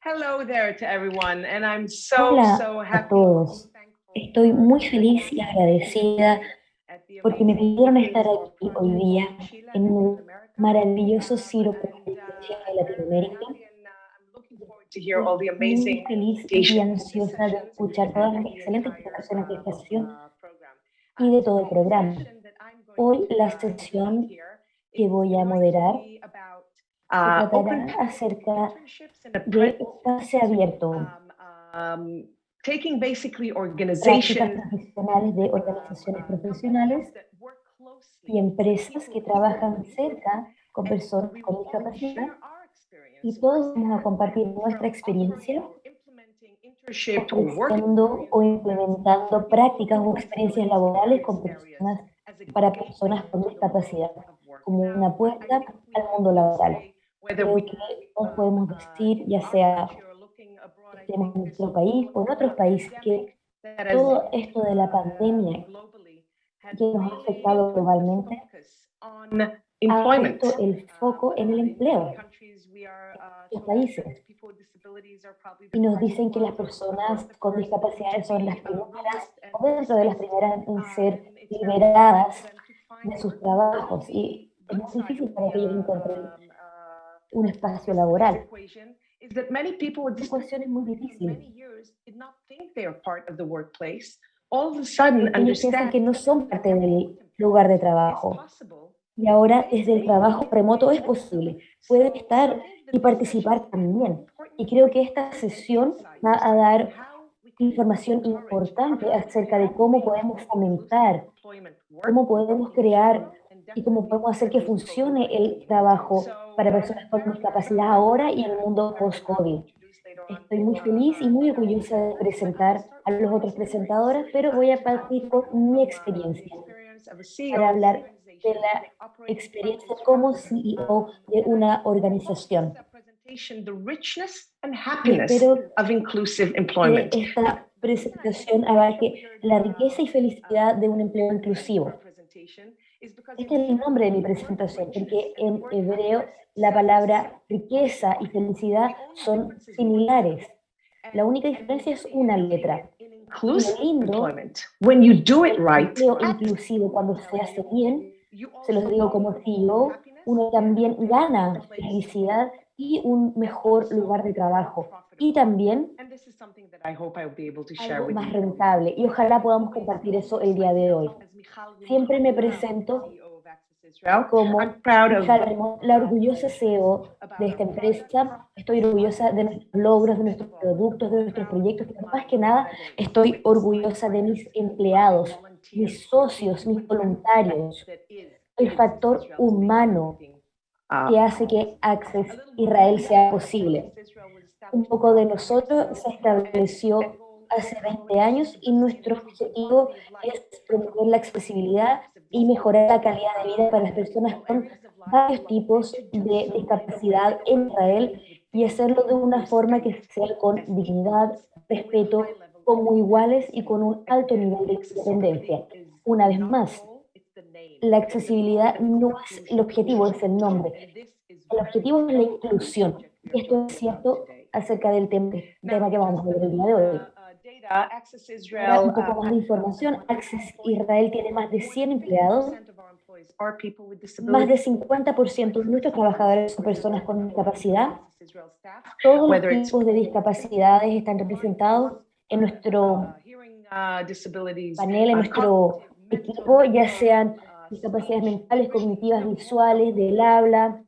Hello there to everyone, and I'm so, Hola so a happy. todos. Estoy muy feliz y agradecida porque me pidieron estar aquí hoy día en el maravilloso Ciro de Latinoamérica. Muy feliz y ansiosa de escuchar todas las excelentes presentaciones de gestión y de todo el programa. Hoy la sesión que voy a moderar se tratará acerca de espacio abierto, um, taking basically prácticas organizations profesionales de organizaciones profesionales y empresas que trabajan cerca con personas con discapacidad y todos vamos a compartir nuestra experiencia ofreciendo o implementando prácticas o experiencias laborales con personas, para personas con discapacidad como una puerta al mundo laboral. Creo que podemos decir, ya sea en nuestro país o en otros países, que todo esto de la pandemia que nos ha afectado globalmente ha puesto el foco en el empleo en los países. Y nos dicen que las personas con discapacidades son las primeras, o dentro de las primeras en ser liberadas de sus trabajos. Y es muy difícil para que ellos encuentren un espacio laboral. La ecuación es muy difícil. Ellos piensan que no son parte del lugar de trabajo. Y ahora desde el trabajo remoto es posible. Pueden estar y participar también. Y creo que esta sesión va a dar información importante acerca de cómo podemos fomentar, cómo podemos crear y cómo podemos hacer que funcione el trabajo para personas con discapacidad ahora y en el mundo post-COVID. Estoy muy feliz y muy orgullosa de presentar a los otros presentadores, pero voy a partir con mi experiencia para hablar de la experiencia como CEO de una organización. Espero que esta presentación abarque la riqueza y felicidad de un empleo inclusivo. Este es el nombre de mi presentación, porque en hebreo la palabra riqueza y felicidad son similares. La única diferencia es una letra. When you do it right, empleo inclusivo cuando se hace bien, se los digo como CEO, uno también gana felicidad y un mejor lugar de trabajo. Y también algo más rentable. Y ojalá podamos compartir eso el día de hoy. Siempre me presento como Michal Remón, la orgullosa CEO de esta empresa. Estoy orgullosa de nuestros logros, de nuestros productos, de nuestros proyectos, pero más que nada estoy orgullosa de mis empleados, mis socios, mis voluntarios, el factor humano que hace que Access Israel sea posible. Un poco de nosotros se estableció hace 20 años y nuestro objetivo es promover la accesibilidad y mejorar la calidad de vida para las personas con varios tipos de discapacidad en Israel y hacerlo de una forma que sea con dignidad, respeto, como iguales y con un alto nivel de independencia. Una vez más, la accesibilidad no es el objetivo, es el nombre. El objetivo es la inclusión. Esto es cierto acerca del tema, tema que vamos a ver el día de hoy. Para Israel, un poco más de información, Access Israel tiene más de 100 empleados, más de disabilities. 50% de nuestros trabajadores son personas con discapacidad. Todos los tipos de discapacidades están representados en nuestro uh, uh, panel, en uh, nuestro equipo, ya sean discapacidades mentales, cognitivas, visuales, del habla.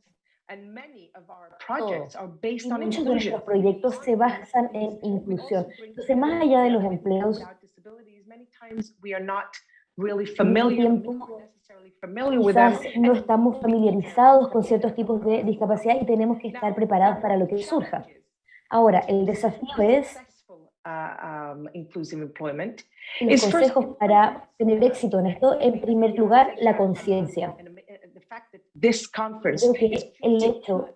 And many of our projects are based Y on muchos de nuestros proyectos se basan en inclusión. Entonces, más allá de los empleos, tiempo quizás no estamos familiarizados con ciertos tipos de discapacidad y tenemos que estar preparados para lo que surja. Ahora, el desafío es, uh, um, inclusive employment y los consejos para tener éxito en esto, en primer lugar, la conciencia. Que el hecho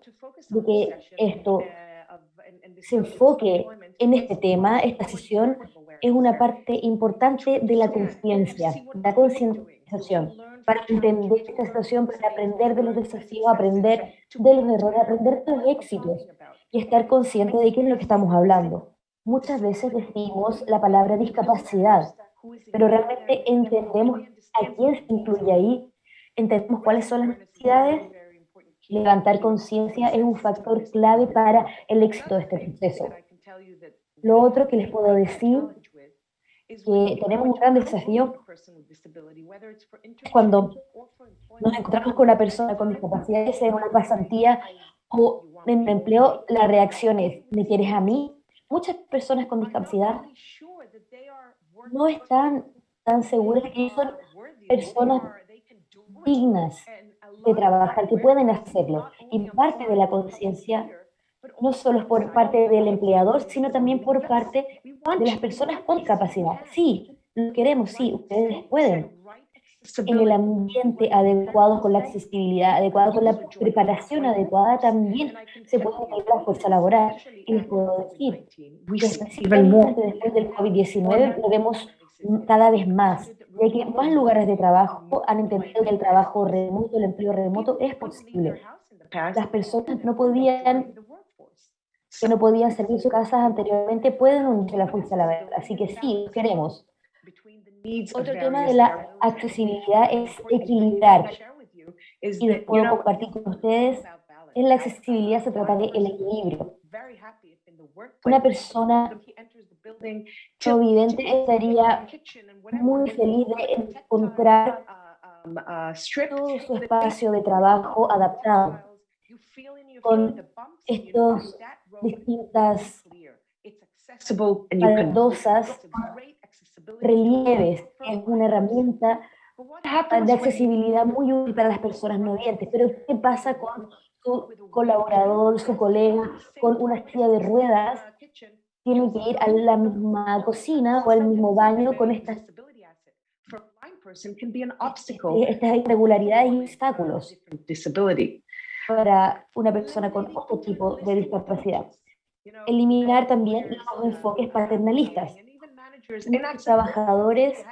de que esto uh, se enfoque en is este tema, esta sesión, es una parte importante de la conciencia, la concientización, para entender esta situación, para aprender de los desafíos, aprender de los errores, aprender de los éxitos. y estar consciente de qué es lo que estamos hablando. Muchas veces decimos la palabra discapacidad, pero realmente entendemos a quién se incluye ahí, entendemos cuáles son las necesidades. Levantar conciencia es un factor clave para el éxito de este proceso. Lo otro que les puedo decir que tenemos un gran desafío cuando nos encontramos con una persona con discapacidad, sea en una pasantía o en un empleo, la reacción es, ¿me quieres a mí? Muchas personas con discapacidad no están tan seguras que son personas dignas de trabajar, que pueden hacerlo. Y parte de la conciencia no solo es por parte del empleador, sino también por parte de las personas con discapacidad. Sí, lo queremos, sí, ustedes pueden. En el ambiente adecuado, con la accesibilidad adecuada, con la preparación adecuada, también se puede tener la fuerza laboral. Y les puedo decir, después del COVID-19, lo vemos cada vez más, ya que más lugares de trabajo han entendido que el trabajo remoto, el empleo remoto es posible. Las personas no podían que no podían servir sus casas anteriormente pueden unirse a la fuerza laboral. Así que sí, queremos. Otro tema de la accesibilidad es equilibrar. Y les puedo compartir con ustedes, en la accesibilidad se trata de el equilibrio. Una persona no vidente estaría muy feliz de encontrar todo su espacio de trabajo adaptado con estos distintas baldosas, relieves, es una herramienta de accesibilidad muy útil para las personas no videntes. Pero ¿qué pasa con su colaborador, su colega, con una silla de ruedas? Tienen que ir a la misma cocina o al mismo baño con estas, estas irregularidades y obstáculos para una persona con otro tipo de discapacidad. Eliminar también los enfoques paternalistas. Muchos trabajadores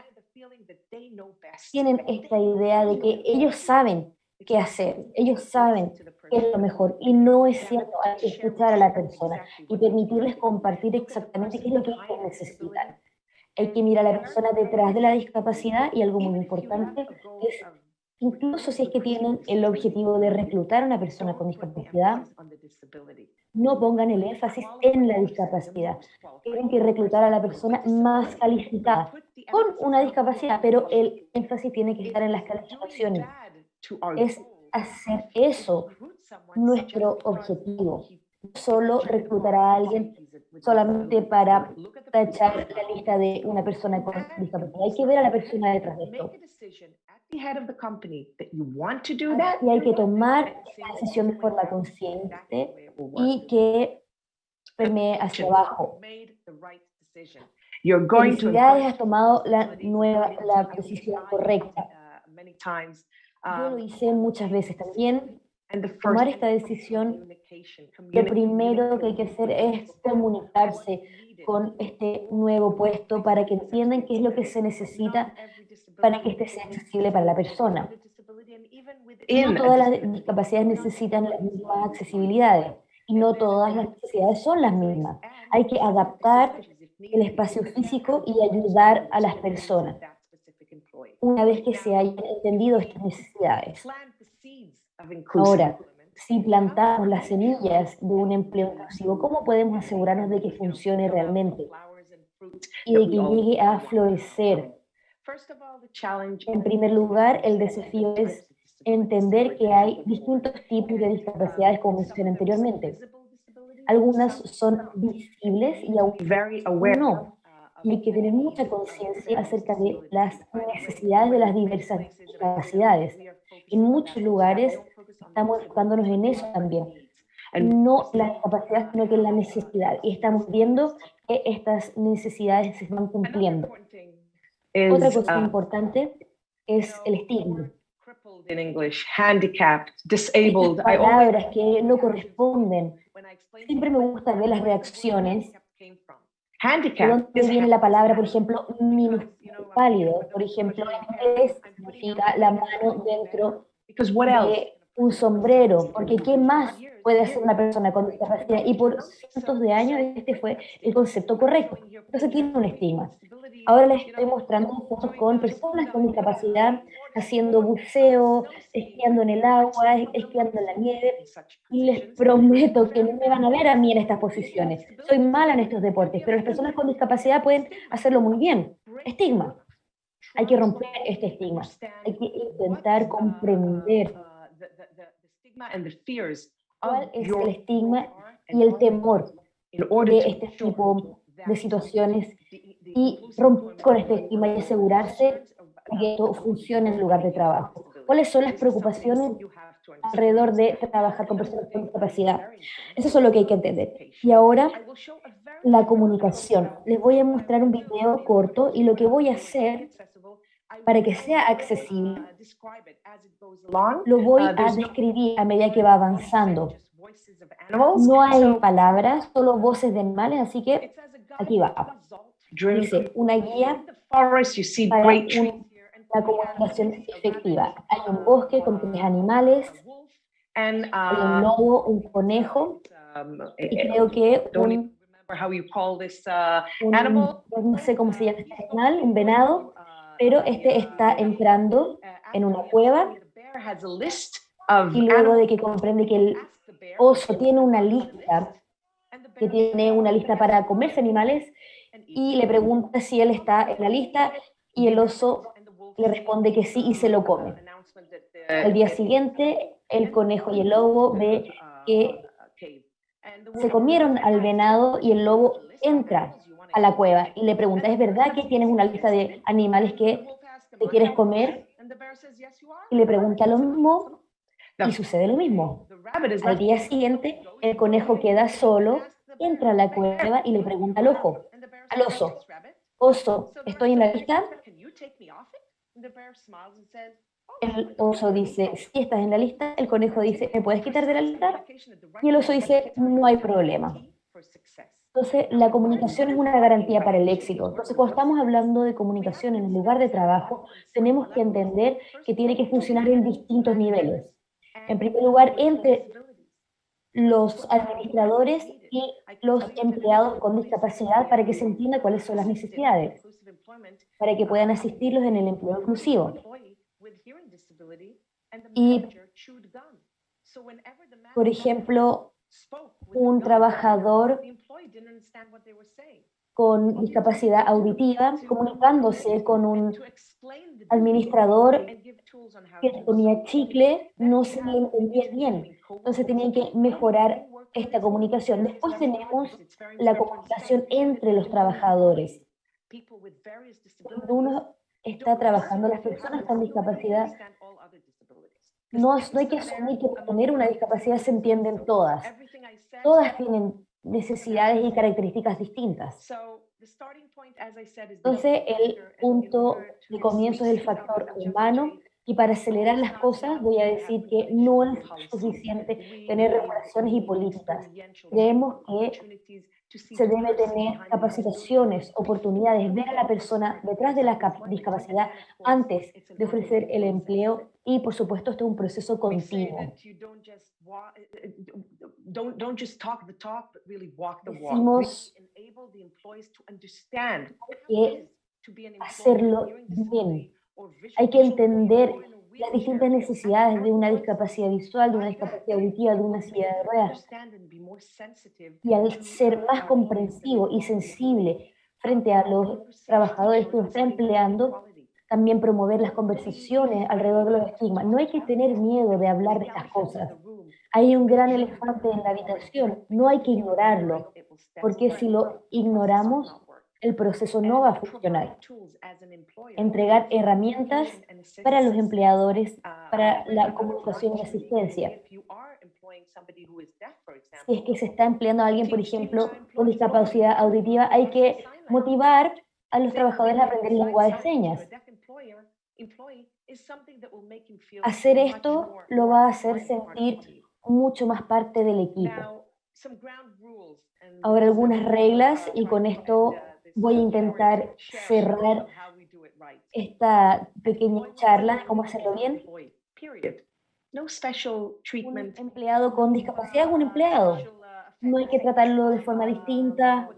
tienen esta idea de que ellos saben qué hacer, ellos saben qué es lo mejor, y no es cierto, hay que escuchar a la persona y permitirles compartir exactamente qué es lo que ellos necesitan. Hay que mirar a la persona detrás de la discapacidad y algo muy importante es incluso si es que tienen el objetivo de reclutar a una persona con discapacidad, no pongan el énfasis en la discapacidad. Tienen que reclutar a la persona más calificada, con una discapacidad, pero el énfasis tiene que estar en las calificaciones. Es hacer eso nuestro objetivo. Solo reclutar a alguien solamente para tachar la lista de una persona con discapacidad. Hay que ver a la persona detrás de esto. Y hay que tomar la decisión de forma consciente y que permee hacia abajo. Felicidades, has tomado la, nueva, la decisión correcta. Yo lo hice muchas veces también. Tomar esta decisión, lo primero que hay que hacer es comunicarse con este nuevo puesto para que entiendan qué es lo que se necesita para que este sea accesible para la persona. No todas las discapacidades necesitan las mismas accesibilidades y no todas las necesidades son las mismas. Hay que adaptar el espacio físico y ayudar a las personas una vez que se hayan entendido estas necesidades. Ahora, si plantamos las semillas de un empleo inclusivo, ¿cómo podemos asegurarnos de que funcione realmente y de que llegue a florecer en primer lugar, el desafío es entender que hay distintos tipos de discapacidades, como mencioné anteriormente. Algunas son visibles y aún no. Y hay que tener mucha conciencia acerca de las necesidades de las diversas discapacidades. En muchos lugares estamos enfocándonos en eso también. No la discapacidad, sino que la necesidad. Y estamos viendo que estas necesidades se van cumpliendo. Otra cosa uh, importante es el estigma. in English, handicapped, disabled. Estas palabras que no corresponden. Siempre me gusta ver las reacciones. Handicap. ¿De dónde viene la palabra, por ejemplo, pálido? Por ejemplo, en inglés significa la mano dentro de un sombrero, porque ¿qué más puede hacer una persona con discapacidad? Y por cientos de años este fue el concepto correcto. Entonces tiene un estigma. Ahora les estoy mostrando fotos con personas con discapacidad haciendo buceo, esquiando en el agua, esquiando en la nieve, y les prometo que no me van a ver a mí en estas posiciones. Soy mala en estos deportes, pero las personas con discapacidad pueden hacerlo muy bien. Estigma. Hay que romper este estigma. Hay que intentar comprender cuál es el estigma y el temor de este tipo de situaciones y romper con este estigma y asegurarse que esto funcione en el lugar de trabajo. ¿Cuáles son las preocupaciones alrededor de trabajar con personas con discapacidad? Eso es lo que hay que entender. Y ahora, la comunicación. Les voy a mostrar un video corto y lo que voy a hacer para que sea accesible, lo voy a describir a medida que va avanzando. No hay palabras, solo voces de animales, así que aquí va. Dice, una guía para la comunicación efectiva. Hay un bosque con tres animales, hay un lobo, un conejo, y creo que un, no sé cómo se llama este animal, un venado, pero este está entrando en una cueva y luego de que comprende que el oso tiene una lista, que tiene una lista para comerse animales, y le pregunta si él está en la lista, y el oso le responde que sí y se lo come. Al día siguiente, el conejo y el lobo ve que se comieron al venado y el lobo entra a la cueva y le pregunta, ¿es verdad que tienes una lista de animales que te quieres comer? Y le pregunta lo mismo y sucede lo mismo. Al día siguiente, el conejo queda solo, entra a la cueva y le pregunta al ojo, al oso, oso, ¿estoy en la lista? El oso dice, si estás en la lista, el conejo dice, ¿me puedes quitar de la lista? Y el oso dice, no hay problema. Entonces, la comunicación es una garantía para el éxito. Entonces, cuando estamos hablando de comunicación en el lugar de trabajo, tenemos que entender que tiene que funcionar en distintos niveles. En primer lugar, entre los administradores y los empleados con discapacidad para que se entienda cuáles son las necesidades, para que puedan asistirlos en el empleo inclusivo. Y, por ejemplo, un trabajador con discapacidad auditiva comunicándose con un administrador que comía chicle, no se entendía bien. Entonces tenían que mejorar esta comunicación. Después tenemos la comunicación entre los trabajadores. Cuando uno está trabajando, las personas con discapacidad, no, no hay que asumir que por tener una discapacidad se entienden todas. Todas tienen necesidades y características distintas. Entonces, el punto de comienzo es el factor humano y para acelerar las cosas voy a decir que no es suficiente tener regulaciones y políticas. Creemos que se debe tener capacitaciones, oportunidades, ver a la persona detrás de la discapacidad antes de ofrecer el empleo y por supuesto esto es un proceso continuo. Decimos que hacerlo bien. Hay que entender las distintas necesidades de una discapacidad visual, de una discapacidad auditiva, de una silla de ruedas. Y al ser más comprensivo y sensible frente a los trabajadores que uno está empleando, también promover las conversaciones alrededor de los estigmas. No hay que tener miedo de hablar de estas cosas. Hay un gran elefante en la habitación, no hay que ignorarlo, porque si lo ignoramos, el proceso no va a funcionar. Entregar herramientas para los empleadores, para la comunicación y asistencia. Si es que se está empleando a alguien, por ejemplo, con discapacidad auditiva, hay que motivar a los trabajadores a aprender lengua de señas. Hacer esto lo va a hacer sentir mucho más parte del equipo. Ahora algunas reglas y con esto voy a intentar cerrar esta pequeña charla de cómo hacerlo bien. Un empleado con discapacidad es un empleado. No hay que tratarlo de forma distinta.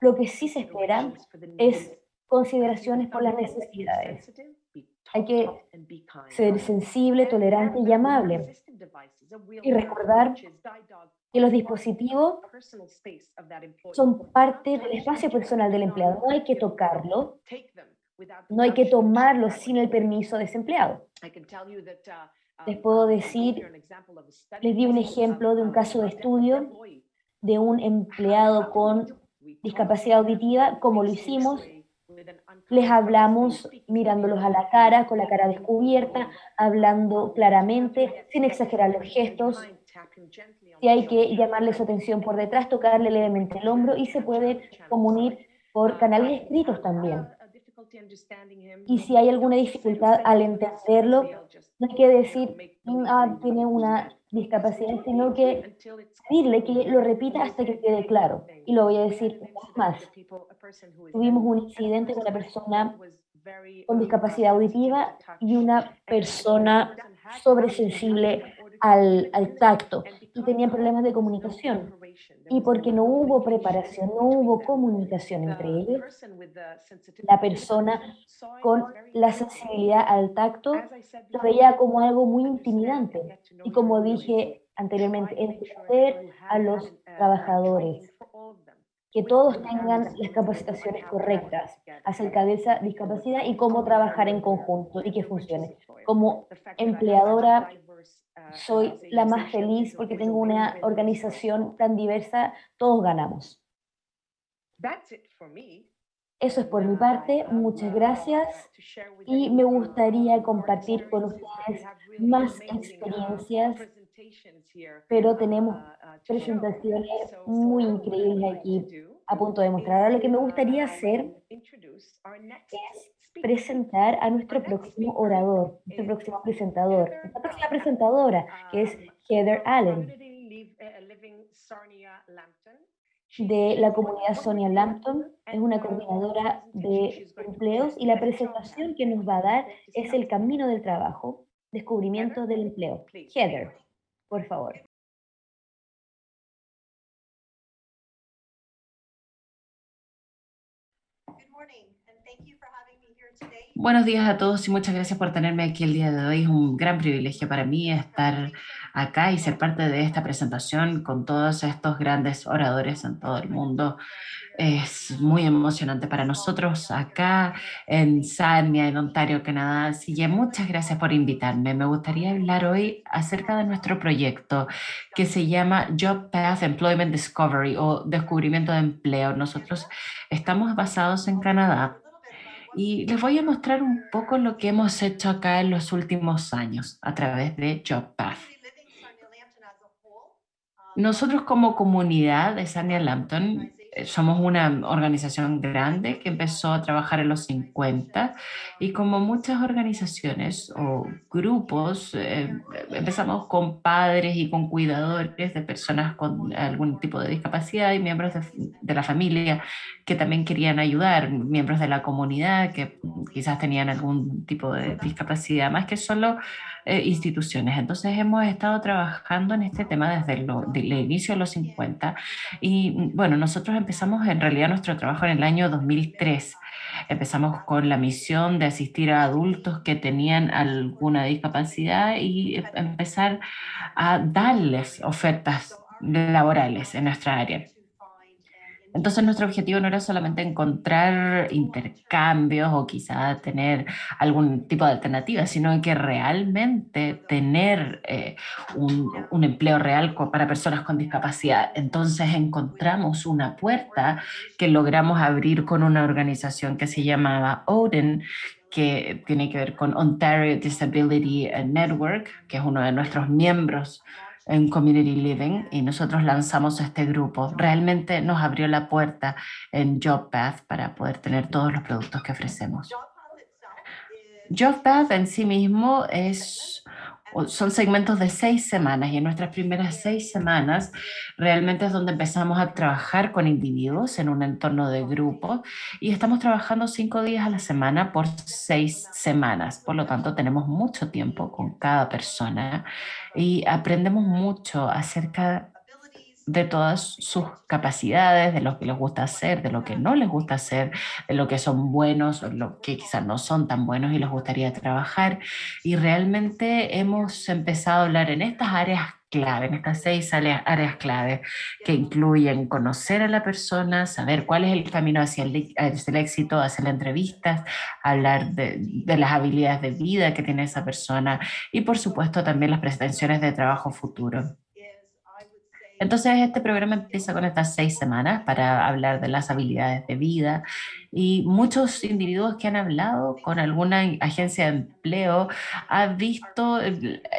Lo que sí se espera es consideraciones por las necesidades. Hay que ser sensible, tolerante y amable. Y recordar que los dispositivos son parte del espacio personal del empleado. No hay que tocarlo, no hay que tomarlo sin el permiso de ese empleado. Les puedo decir, les di un ejemplo de un caso de estudio de un empleado con discapacidad auditiva, como lo hicimos, les hablamos mirándolos a la cara, con la cara descubierta, hablando claramente, sin exagerar los gestos. Si hay que llamarle su atención por detrás, tocarle levemente el hombro y se puede comunicar por canales escritos también. Y si hay alguna dificultad al entenderlo, no hay que decir, ah, tiene una discapacidad, sino que pedirle que lo repita hasta que quede claro. Y lo voy a decir más. Tuvimos un incidente con una persona con discapacidad auditiva y una persona sobresensible al, al tacto y tenían problemas de comunicación. Y porque no hubo preparación, no hubo comunicación entre ellos, la persona con la sensibilidad al tacto lo veía como algo muy intimidante. Y como dije anteriormente, entender a los trabajadores, que todos tengan las capacitaciones correctas acerca de esa discapacidad y cómo trabajar en conjunto y que funcione. Como empleadora soy la más feliz porque tengo una organización tan diversa, todos ganamos. Eso es por mi parte, muchas gracias y me gustaría compartir con ustedes más experiencias, pero tenemos presentaciones muy increíbles aquí a punto de mostrar. Ahora lo que me gustaría hacer es presentar a nuestro próximo orador, nuestro próximo presentador, nuestra próxima presentadora, que es Heather Allen, de la comunidad Sonia Lampton, es una coordinadora de empleos y la presentación que nos va a dar es el camino del trabajo, descubrimiento del empleo. Heather, por favor. Buenos días a todos y muchas gracias por tenerme aquí el día de hoy. Es un gran privilegio para mí estar acá y ser parte de esta presentación con todos estos grandes oradores en todo el mundo. Es muy emocionante para nosotros acá en Sarnia, en Ontario, Canadá. Así que muchas gracias por invitarme. Me gustaría hablar hoy acerca de nuestro proyecto que se llama Job Path Employment Discovery o Descubrimiento de Empleo. Nosotros estamos basados en Canadá y les voy a mostrar un poco lo que hemos hecho acá en los últimos años a través de JobPath. Nosotros como comunidad de Sarnia Lampton somos una organización grande que empezó a trabajar en los 50 y como muchas organizaciones o grupos, eh, empezamos con padres y con cuidadores de personas con algún tipo de discapacidad y miembros de, de la familia que también querían ayudar, miembros de la comunidad que quizás tenían algún tipo de discapacidad, más que solo eh, instituciones. Entonces hemos estado trabajando en este tema desde el inicio de los 50 y mm, bueno, nosotros empezamos en realidad nuestro trabajo en el año 2003. Empezamos con la misión de asistir a adultos que tenían alguna discapacidad y empezar a darles ofertas laborales en nuestra área. Entonces nuestro objetivo no era solamente encontrar intercambios o quizá tener algún tipo de alternativa, sino que realmente tener eh, un, un, empleo real para personas con discapacidad. Entonces encontramos una puerta que logramos abrir con una organización que se llamaba Odin, que tiene que ver con Ontario Disability Network, que es uno de nuestros miembros en Community Living y nosotros lanzamos este grupo. Realmente nos abrió la puerta en JobPath para poder tener todos los productos que ofrecemos. JobPath en sí mismo es son segmentos de seis semanas y en nuestras primeras seis semanas realmente es donde empezamos a trabajar con individuos en un entorno de grupo y estamos trabajando cinco días a la semana por seis semanas. Por lo tanto, tenemos mucho tiempo con cada persona y aprendemos mucho acerca de todas sus capacidades, de lo que les gusta hacer, de lo que no les gusta hacer, de lo que son buenos, o lo que quizás no son tan buenos y les gustaría trabajar. Y realmente hemos empezado a hablar en estas áreas clave, en estas seis áreas, clave que incluyen conocer a la persona, saber cuál es el camino hacia el, hacia el éxito, hacer entrevistas, hablar de, de, las habilidades de vida que tiene esa persona y por supuesto también las pretensiones de trabajo futuro. Entonces este programa empieza con estas seis semanas para hablar de las habilidades de vida y muchos individuos que han hablado con alguna agencia de empleo han visto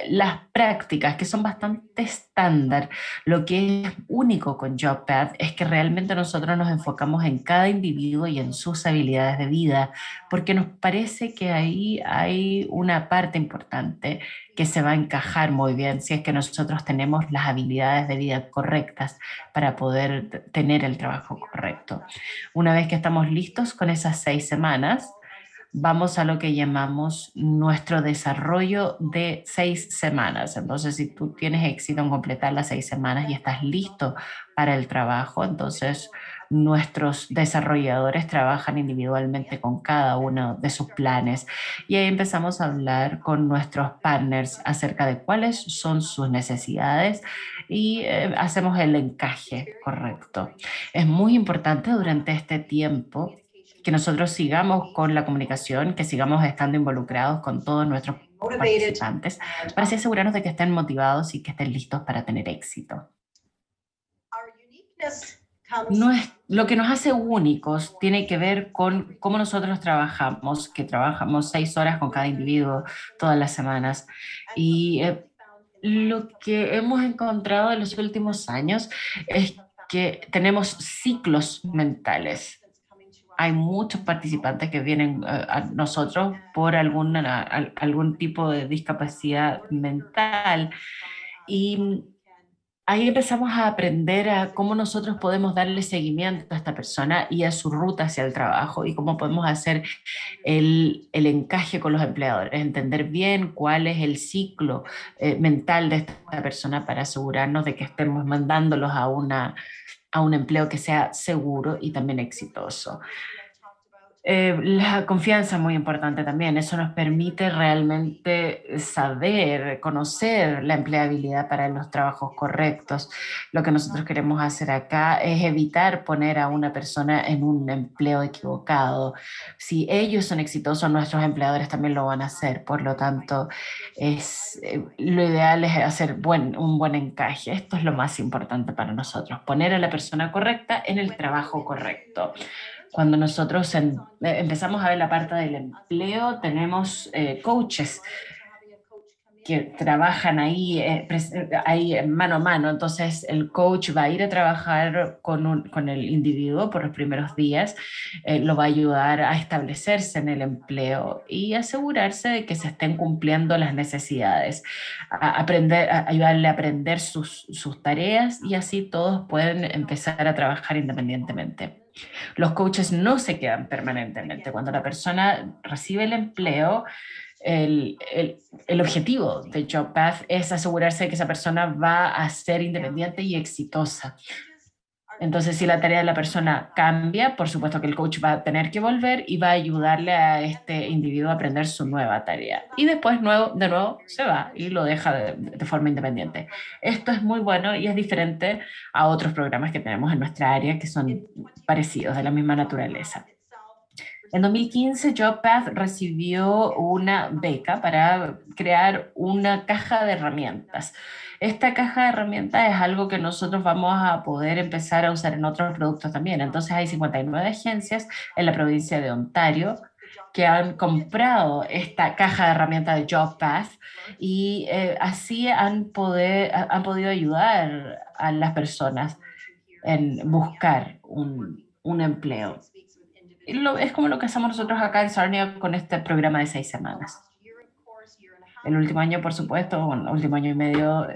las prácticas que son bastante estándar. Lo que es único con JobPath es que realmente nosotros nos enfocamos en cada individuo y en sus habilidades de vida, porque nos parece que ahí hay una parte importante que se va a encajar muy bien si es que nosotros tenemos las habilidades de vida correctas para poder tener el trabajo correcto. Una vez que estamos listos con esas seis semanas, vamos a lo que llamamos nuestro desarrollo de seis semanas. Entonces, si tú tienes éxito en completar las seis semanas y estás listo para el trabajo, entonces nuestros desarrolladores trabajan individualmente con cada uno de sus planes y ahí empezamos a hablar con nuestros partners acerca de cuáles son sus necesidades y eh, hacemos el encaje correcto. Es muy importante durante este tiempo que nosotros sigamos con la comunicación, que sigamos estando involucrados con todos nuestros participantes para así asegurarnos de que estén motivados y que estén listos para tener éxito. No es, lo que nos hace únicos tiene que ver con cómo nosotros trabajamos, que trabajamos seis horas con cada individuo todas las semanas. Y eh, lo que hemos encontrado en los últimos años es que tenemos ciclos mentales. Hay muchos participantes que vienen eh, a nosotros por alguna, algún tipo de discapacidad mental. Y ahí empezamos a aprender a cómo nosotros podemos darle seguimiento a esta persona y a su ruta hacia el trabajo y cómo podemos hacer el, el encaje con los empleadores, entender bien cuál es el ciclo eh, mental de esta persona para asegurarnos de que estemos mandándolos a, una, a un empleo que sea seguro y también exitoso. Eh, la confianza es muy importante también, eso nos permite realmente saber, conocer la empleabilidad para los trabajos correctos. Lo que nosotros queremos hacer acá es evitar poner a una persona en un empleo equivocado. Si ellos son exitosos, nuestros empleadores también lo van a hacer, por lo tanto, es, eh, lo ideal es hacer un buen encaje. Esto es lo más importante para nosotros, poner a la persona correcta en el trabajo correcto cuando nosotros eh, empezamos a ver la parte del empleo, tenemos eh, coaches que trabajan ahí, eh, ahí mano a mano. Entonces el coach va a ir a trabajar con, con el individuo por los primeros días, lo va a ayudar a establecerse en el empleo y asegurarse de que se estén cumpliendo las necesidades, a aprender, a ayudarle a aprender sus, sus tareas y así todos pueden empezar a trabajar independientemente. Los coaches no se quedan permanentemente. Cuando la persona recibe el empleo, el, el, el, objetivo de JobPath es asegurarse de que esa persona va a ser independiente y exitosa. Entonces, si la tarea de la persona cambia, por supuesto que el coach va a tener que volver y va a ayudarle a este individuo a aprender su nueva tarea. Y después nuevo, de nuevo se va y lo deja de, de, forma independiente. Esto es muy bueno y es diferente a otros programas que tenemos en nuestra área que son parecidos, de la misma naturaleza. En 2015, JobPath recibió una beca para crear una caja de herramientas esta caja de herramientas es algo que nosotros vamos a poder empezar a usar en otros productos también. Entonces hay 59 agencias en la provincia de Ontario que han comprado esta caja de herramientas de JobPath y eh, así han, podido ayudar a las personas en buscar un, un empleo. Lo, es como lo que hacemos nosotros acá en Sarnia con este programa de seis semanas. El último año, por supuesto, el último año y medio,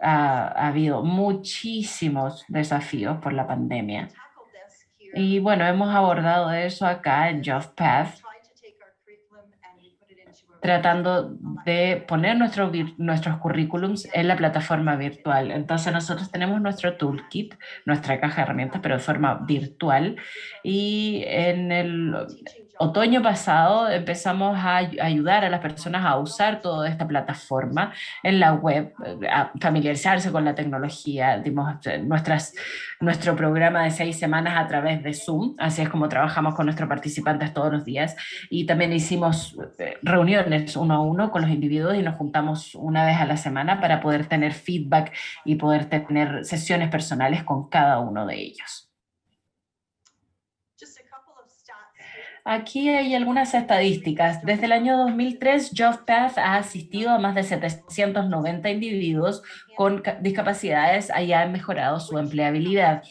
ha, ha habido muchísimos desafíos por la pandemia. Y bueno, hemos abordado eso acá en JobPath tratando de poner nuestro, nuestros currículums en la plataforma virtual. Entonces nosotros tenemos nuestro toolkit, nuestra caja de herramientas, pero de forma virtual. Y en el otoño pasado empezamos a ayudar a las personas a usar toda esta plataforma en la web, a familiarizarse con la tecnología. Dimos eh, nuestro programa de seis semanas a través de Zoom, así es como trabajamos con nuestros participantes todos los días. Y también hicimos eh, reuniones uno a uno con los individuos y nos juntamos una vez a la semana para poder tener feedback y poder tener sesiones personales con cada uno de ellos. Aquí hay algunas estadísticas. Desde el año 2003, JobPath ha asistido a más de 790 individuos con discapacidades y ha mejorado su empleabilidad.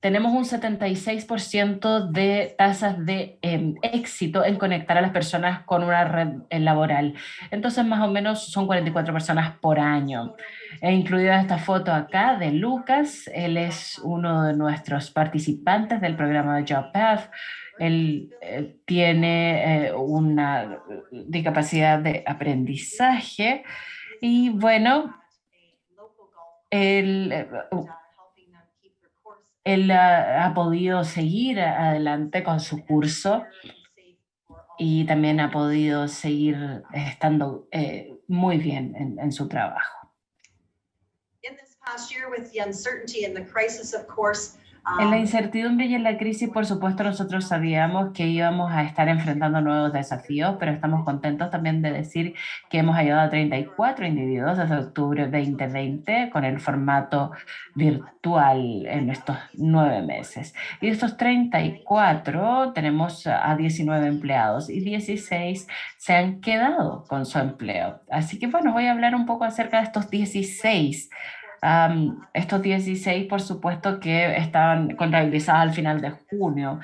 Tenemos un 76% de tasas de em, éxito en conectar a las personas con una red eh, laboral. Entonces, más o menos son 44 personas por año. He incluido esta foto acá de Lucas. Él es uno de nuestros participantes del programa de JobPath. Él eh, tiene eh, una discapacidad de aprendizaje y bueno, él, eh, él ha, podido seguir adelante con su curso y también ha podido seguir estando muy bien en, en su trabajo. En la um, incertidumbre y en la crisis, por supuesto, nosotros sabíamos que íbamos a estar enfrentando nuevos desafíos, pero estamos contentos también de decir que hemos ayudado a 34 individuos desde octubre 2020 con el formato virtual en estos nueve meses. Y de estos 34 tenemos a 19 empleados y 16 se han quedado con su empleo. Así que bueno, voy a hablar un poco acerca de estos 16 estos 16, por supuesto, que estaban contabilizados al final de junio.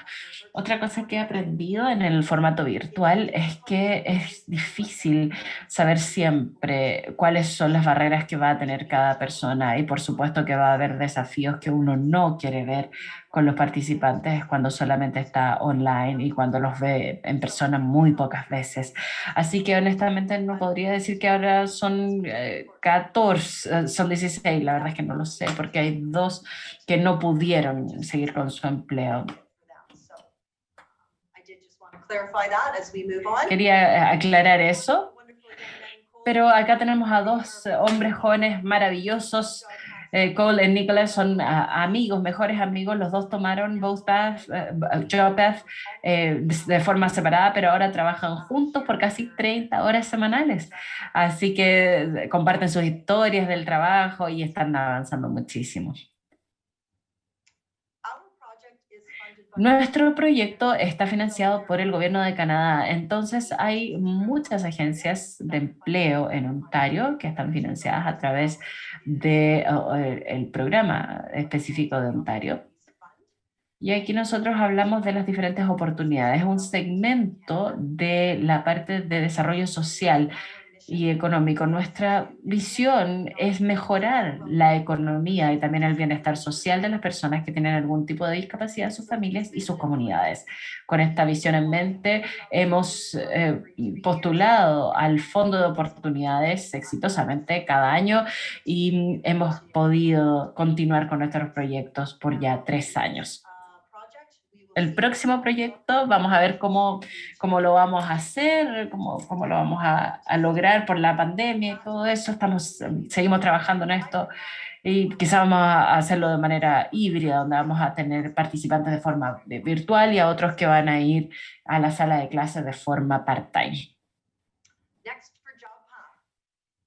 Otra cosa que he aprendido en el formato virtual es que es difícil saber siempre cuáles son las barreras que va a tener cada persona y por supuesto que va a haber desafíos que uno no quiere ver con los participantes cuando solamente está online y cuando los ve en persona muy pocas veces. Así que honestamente no podría decir que ahora son 14, eh, eh, son 16, la verdad es que no lo sé, porque hay dos que no pudieron seguir con su empleo. Quería eh, aclarar eso. Pero acá tenemos a dos hombres jóvenes maravillosos eh, Cole y Nicholas son ah, amigos, mejores amigos, los dos tomaron Both Path, uh, de forma separada, pero ahora trabajan juntos por casi 30 horas semanales. Así que comparten sus historias del trabajo y están avanzando muchísimo. Nuestro proyecto está financiado por el gobierno de Canadá, entonces hay muchas agencias de empleo en Ontario que están financiadas a través del programa específico de Ontario. Y aquí nosotros hablamos de las diferentes oportunidades, un segmento de la parte de desarrollo social y económico. Nuestra visión es mejorar la economía y también el bienestar social de las personas que tienen algún tipo de discapacidad, sus familias y sus comunidades. Con esta visión en mente, hemos eh, postulado al Fondo de Oportunidades exitosamente cada año y hemos podido continuar con nuestros proyectos por ya tres años el próximo proyecto, vamos a ver cómo, cómo lo vamos a hacer, cómo, cómo lo vamos a, a, lograr por la pandemia y todo eso. Estamos, seguimos trabajando en esto y quizás vamos a hacerlo de manera híbrida, donde vamos a tener participantes de forma virtual y a otros que van a ir a la sala de clases de forma part-time.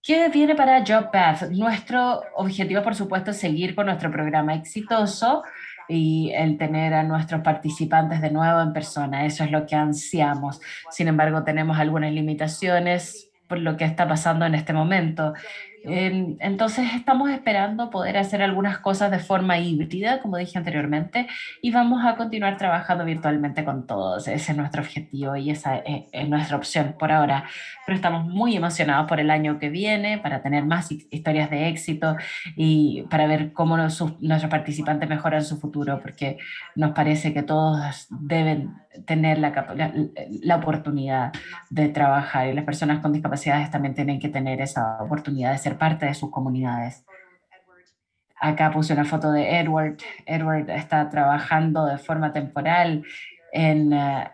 ¿Qué viene para JobPath? Nuestro objetivo, por supuesto, es seguir con nuestro programa exitoso y el tener a nuestros participantes de nuevo en persona. Eso es lo que ansiamos. Sin embargo, tenemos algunas limitaciones por lo que está pasando en este momento. Entonces estamos esperando poder hacer algunas cosas de forma híbrida, como dije anteriormente, y vamos a continuar trabajando virtualmente con todos. Ese es nuestro objetivo y esa es nuestra opción por ahora. Pero estamos muy emocionados por el año que viene, para tener más historias de éxito y para ver cómo nuestros participantes mejoran su futuro, porque nos parece que todos deben tener la, la, la oportunidad de trabajar y las personas con discapacidades también tienen que tener esa oportunidad de ser parte de sus comunidades. Acá puse una foto de Edward. Edward está trabajando de forma temporal en, uh,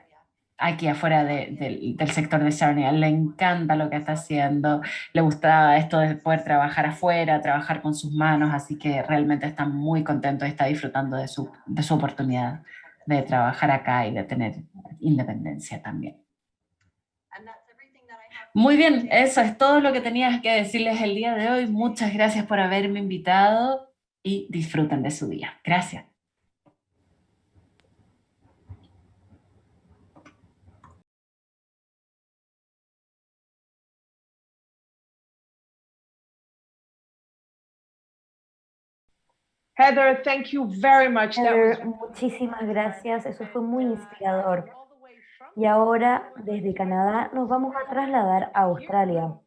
aquí afuera de, de, del sector de Sarnia. Le encanta lo que está haciendo. Le gusta esto de poder trabajar afuera, trabajar con sus manos, así que realmente está muy contento y está disfrutando de su, de su oportunidad de trabajar acá y de tener independencia también. Muy bien, eso es todo lo que tenía que decirles el día de hoy. Muchas gracias por haberme invitado y disfruten de su día. Gracias. Heather, thank you very much. Heather, muchísimas gracias. Eso fue muy inspirador. Y ahora, desde Canadá, nos vamos a trasladar a Australia.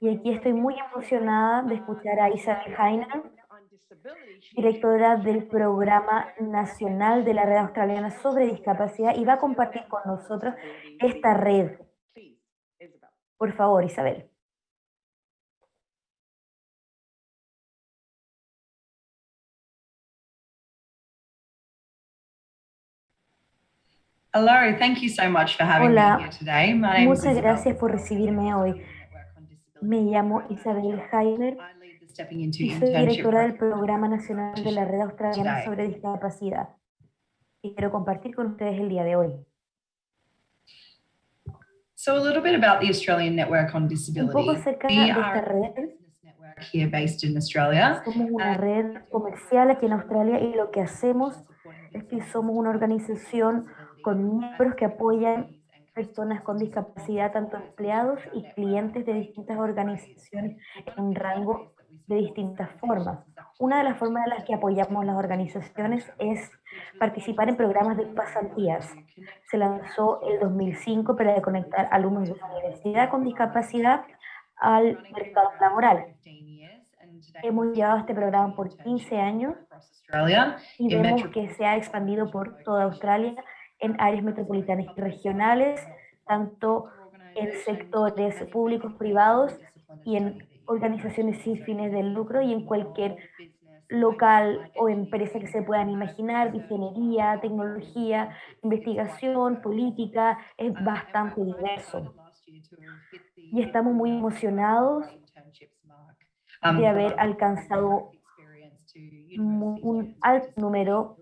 Y aquí estoy muy emocionada de escuchar a Isabel Heiner, directora del Programa Nacional de la Red Australiana sobre Discapacidad, y va a compartir con nosotros esta red. Por favor, Isabel. Hello, thank you so much for having Hola, me here today. My name muchas gracias por recibirme hoy. Me llamo Isabel Heiner y soy directora del Programa Nacional de la Red Australiana sobre Discapacidad. Y quiero compartir con ustedes el día de hoy. So a little bit about the Australian Network on Disability. Un poco acerca de esta red. here based in Australia. Somos una red comercial aquí en Australia y lo que hacemos es que somos una organización con miembros que apoyan personas con discapacidad, tanto empleados y clientes de distintas organizaciones en un rango de distintas formas. Una de las formas en las que apoyamos las organizaciones es participar en programas de pasantías. Se lanzó el 2005 para conectar alumnos de la universidad con discapacidad al mercado laboral. Hemos llevado este programa por 15 años y vemos que se ha expandido por toda Australia en áreas metropolitanas y regionales, tanto en sectores públicos, privados y en organizaciones sin fines de lucro y en cualquier local o empresa que se puedan imaginar, ingeniería, tecnología, investigación, política, es bastante diverso. Y estamos muy emocionados de haber alcanzado un alto número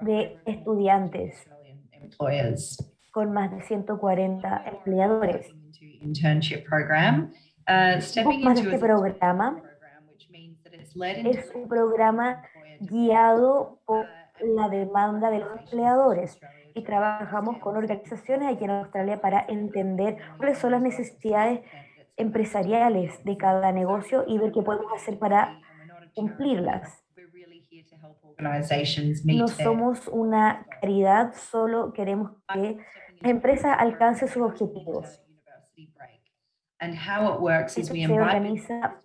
de estudiantes con más de 140 empleadores. Internship program. Uh, stepping Más de into este programa es un programa guiado por la demanda de los empleadores y trabajamos con organizaciones aquí en Australia para entender cuáles son las necesidades empresariales de cada negocio y ver qué podemos hacer para cumplirlas. No somos una caridad, solo queremos que las empresas alcancen sus objetivos. Esto se organiza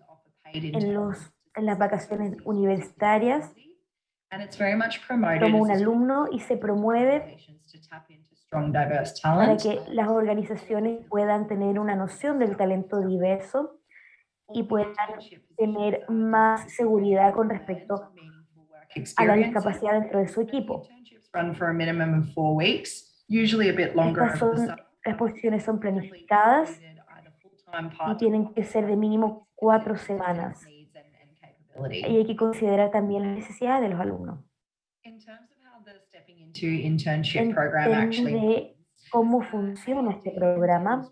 en, los, en las vacaciones universitarias. Como un alumno y se promueve para que las organizaciones puedan tener una noción del talento diverso y puedan tener más seguridad con respecto a la discapacidad dentro de su equipo. Estas son, las posiciones son planificadas y tienen que ser de mínimo cuatro semanas. Y hay que considerar también las necesidades de los alumnos. En términos de cómo funciona este programa,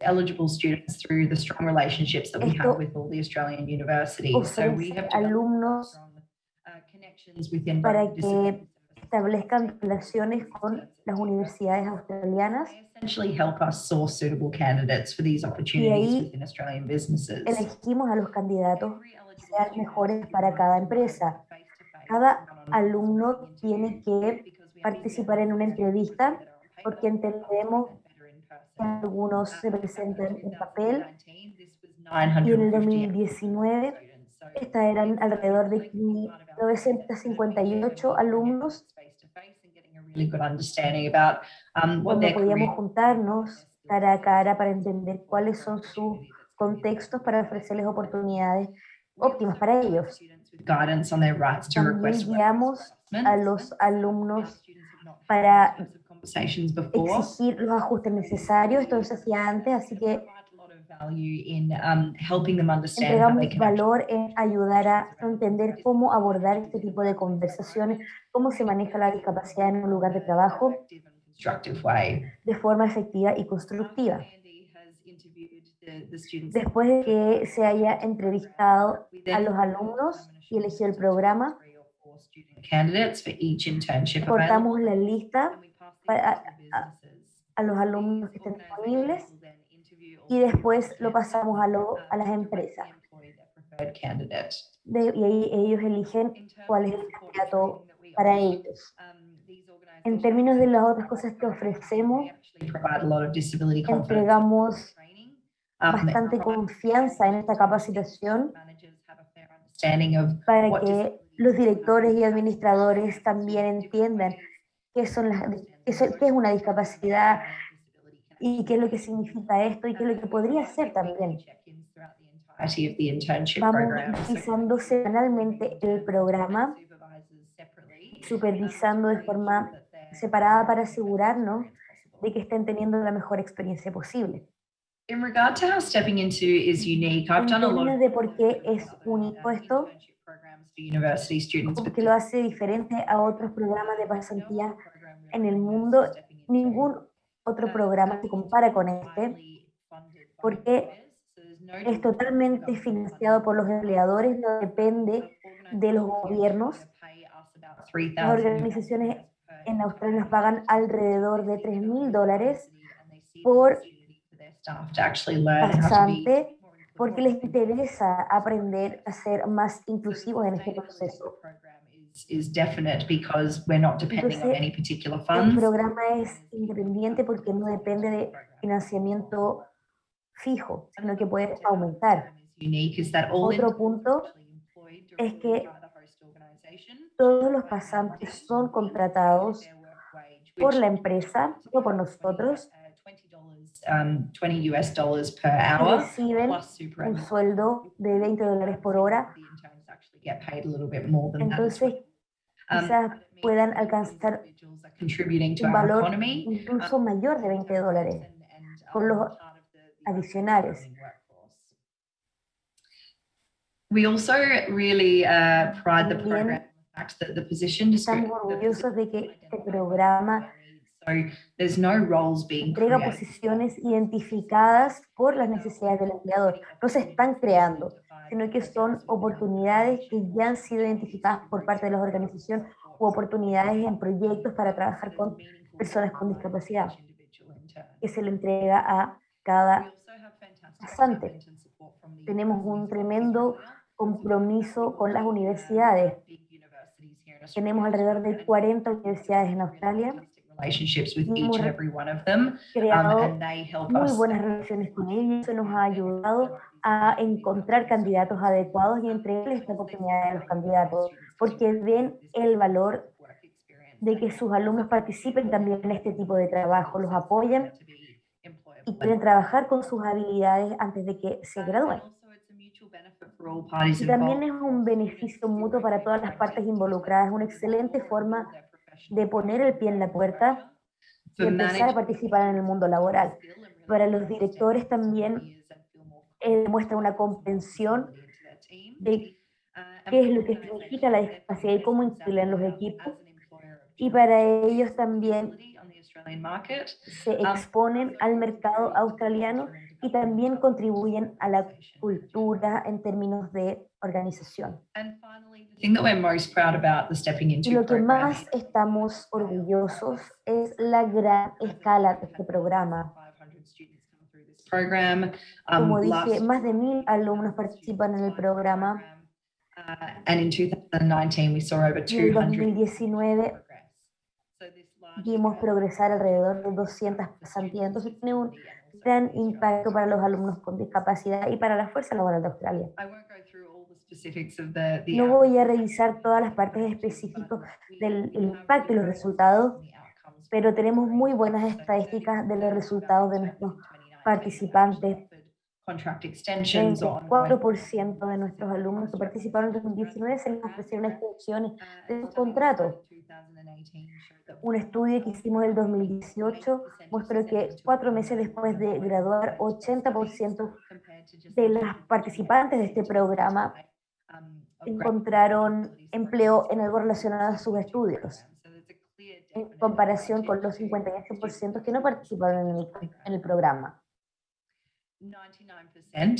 eligible students through the strong relationships that we have with all the Australian universities. So we have alumnos para que establezcan relaciones con las universidades australianas. They essentially help us source suitable candidates for these opportunities ahí within Australian businesses. Elegimos a los candidatos que sean mejores para cada empresa. Cada alumno tiene que participar en una entrevista porque entendemos que algunos se presentan en papel y en el 2019 esta eran alrededor de 958 alumnos. Really good understanding about um, donde podíamos juntarnos cara a cara para entender cuáles son sus contextos para ofrecerles oportunidades óptimas para ellos. students with guidance on their rights to También guiamos a los alumnos para exigir los ajustes necesarios, esto se hacía antes, así que entregamos can actually valor en ayudar a entender cómo abordar este tipo de conversaciones, cómo se maneja la discapacidad en un lugar de trabajo de forma efectiva y constructiva. Después de que se haya entrevistado a los alumnos y elegido el programa, cortamos la lista a- businesses. a los alumnos que estén disponibles y después lo pasamos a, lo- a las empresas. De- y ahí ellos eligen cuál es el candidato para ellos. En términos de las otras cosas que ofrecemos, entregamos bastante confianza en esta capacitación para que los directores y administradores también entiendan qué, son las, qué, qué es una discapacidad y qué es lo que significa esto y qué es lo que podría ser también. Vamos revisando semanalmente el programa, supervisando de forma separada para asegurarnos de que estén teniendo la mejor experiencia posible. In regard to how stepping into is unique, I've En done a lot términos of de por qué es único esto, internship programs for university students, porque lo hace diferente a otros programas de pasantía en el mundo, ningún otro programa se compara con este, porque es totalmente financiado por los empleadores, no depende de los gobiernos. Las organizaciones en Australia nos pagan alrededor de 3 mil dólares por pasante porque les interesa aprender a ser más inclusivos en este proceso. Is definite because we're not depending on any particular El programa es independiente porque no depende de financiamiento fijo, sino que puede aumentar. Otro punto es que todos los pasantes son contratados por la empresa o por nosotros um, 20 US dollars per y hour reciben plus un sueldo de 20 dólares por hora. Get paid a little bit more than that. Entonces. Um, quizás but it means puedan that alcanzar un valor economy incluso mayor de 20 dólares. con um, los adicionales. We also really uh, pride the program that the position. Estamos orgullosos de que este programa So there's no roles being entrega created. posiciones identificadas por las necesidades del empleador. No se están creando, sino que son oportunidades que ya han sido identificadas por parte de las organizaciones u oportunidades en proyectos para trabajar con personas con discapacidad que se le entrega a cada pasante. Tenemos un tremendo compromiso con las universidades. Tenemos alrededor de 40 universidades en Australia, hemos um, creado muy buenas relaciones con ellos, eso nos ha ayudado a encontrar candidatos adecuados y entregarles esta oportunidad a los candidatos, porque ven el valor de que sus alumnos participen también en este tipo de trabajo, los apoyan y quieren trabajar con sus habilidades antes de que se gradúen. Y también es un beneficio mutuo para todas las partes involucradas, es una excelente forma de poner el pie en la puerta y empezar a participar en el mundo laboral. Para los directores también eh, demuestra una comprensión de qué es lo que significa la discapacidad y cómo incluirla los equipos. Y para ellos también se exponen al mercado australiano y también contribuyen a la cultura en términos de organización. Y lo que más estamos orgullosos es la gran escala de este programa. 500 students come through this program. Um, Como dije, más de mil alumnos participan en el programa. Uh, and in 2019, we saw over Y en 200 2019 progress. So this large vimos progresar alrededor de 200 pasantías. Entonces tiene un gran impacto para los alumnos con discapacidad y para la fuerza laboral de Australia. No voy a revisar todas las partes específicas del impacto y los resultados, pero tenemos muy buenas estadísticas de los 30% resultados de nuestros students in 2019 participantes. offered Contract extensions or ongoing 34% de nuestros alumnos que participaron en 2019 se les ofrecieron extensiones Uh, de sus contratos. in 2018 showed that Un estudio que hicimos en el 2018 mostró que cuatro meses después de graduar, 80% de las participantes de este programa encontraron empleo en algo relacionado a sus estudios, en comparación con los 58% que no participaron en el, en el programa. 99% of our alumni said they El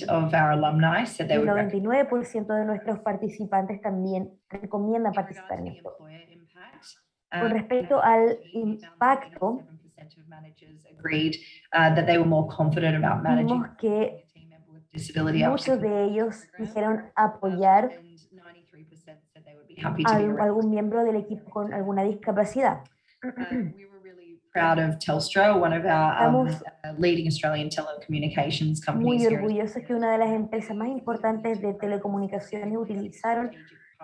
would recommend 99% de nuestros participantes también recomiendan participar en esto. Con um, respecto al 2018, we found that impacto, 87% of managers agreed, uh, that they were more confident about managing vimos que muchos de ellos dijeron um, apoyar and 93% said they would be happy to a algún miembro del equipo con alguna discapacidad. Proud of Telstra, one of our um, uh, leading Australian telecommunications companies. Muy orgullosos que una de las empresas más importantes de telecomunicaciones utilizaron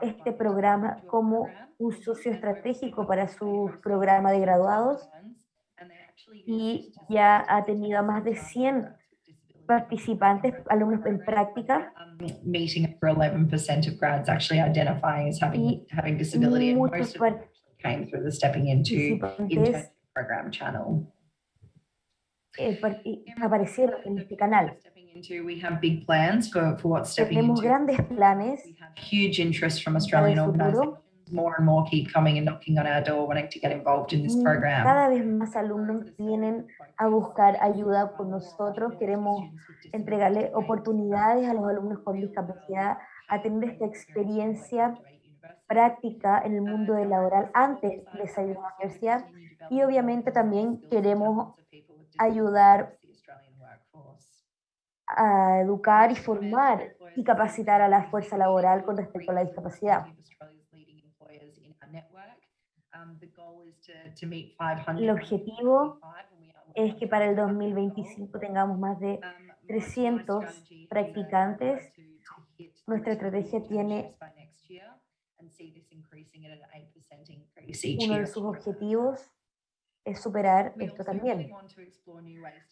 este programa como un socio estratégico para su programa de graduados y ya ha tenido a más de 100 participantes, alumnos en práctica, meeting over 11% of grads actually identifying as having, having disability and most of them came through the stepping into program channel. eh, y aparecieron en este canal. Stepping into, we have big plans for, for what stepping Tenemos into. grandes planes We have huge interest from Australian organizations. More and more keep coming and knocking on our door wanting to get involved in this Mm, program. Cada vez más alumnos vienen a buscar ayuda con nosotros. Queremos entregarle oportunidades a los alumnos con discapacidad a tener esta experiencia práctica en el mundo laboral antes de salir a la universidad y obviamente también queremos ayudar a educar y formar y capacitar a la fuerza laboral con respecto a la discapacidad. El objetivo es que para el 2025 tengamos más de 300 practicantes. Nuestra estrategia tiene uno de sus objetivos es superar esto también.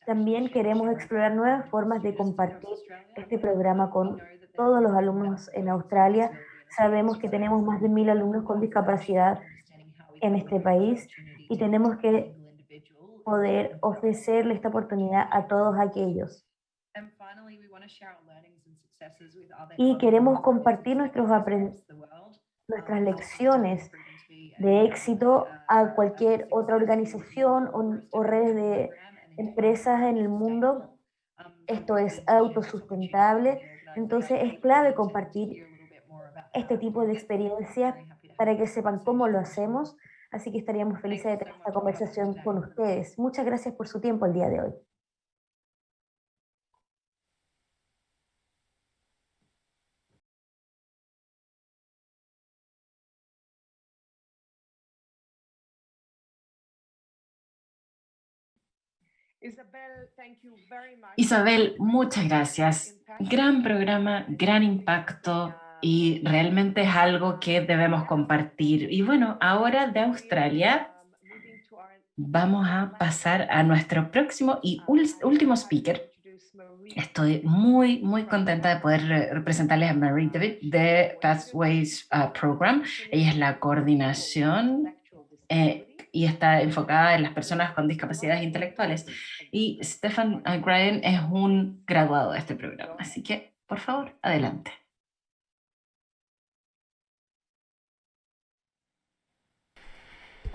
También queremos explorar nuevas formas de compartir este programa con todos los alumnos en Australia. Sabemos que tenemos más de mil alumnos con discapacidad en este país y tenemos que poder ofrecerle esta oportunidad a todos aquellos. Y queremos compartir nuestros apren- nuestras lecciones de éxito a cualquier otra organización o, o redes de empresas en el mundo. Esto es autosustentable, entonces es clave compartir este tipo de experiencias para que sepan cómo lo hacemos. Así que estaríamos felices de tener esta conversación con ustedes. Muchas gracias por su tiempo el día de hoy. Isabel, muchas gracias. Gran programa, gran impacto y realmente es algo que debemos compartir. Y bueno, ahora de Australia vamos a pasar a nuestro próximo y último speaker. Estoy muy, muy contenta de poder representarles a Marie David de Pathways uh, Program. Ella es la coordinación eh, y está enfocada en las personas con discapacidades intelectuales. Y Stefan Graham es un graduado de este programa. Así que, por favor, adelante.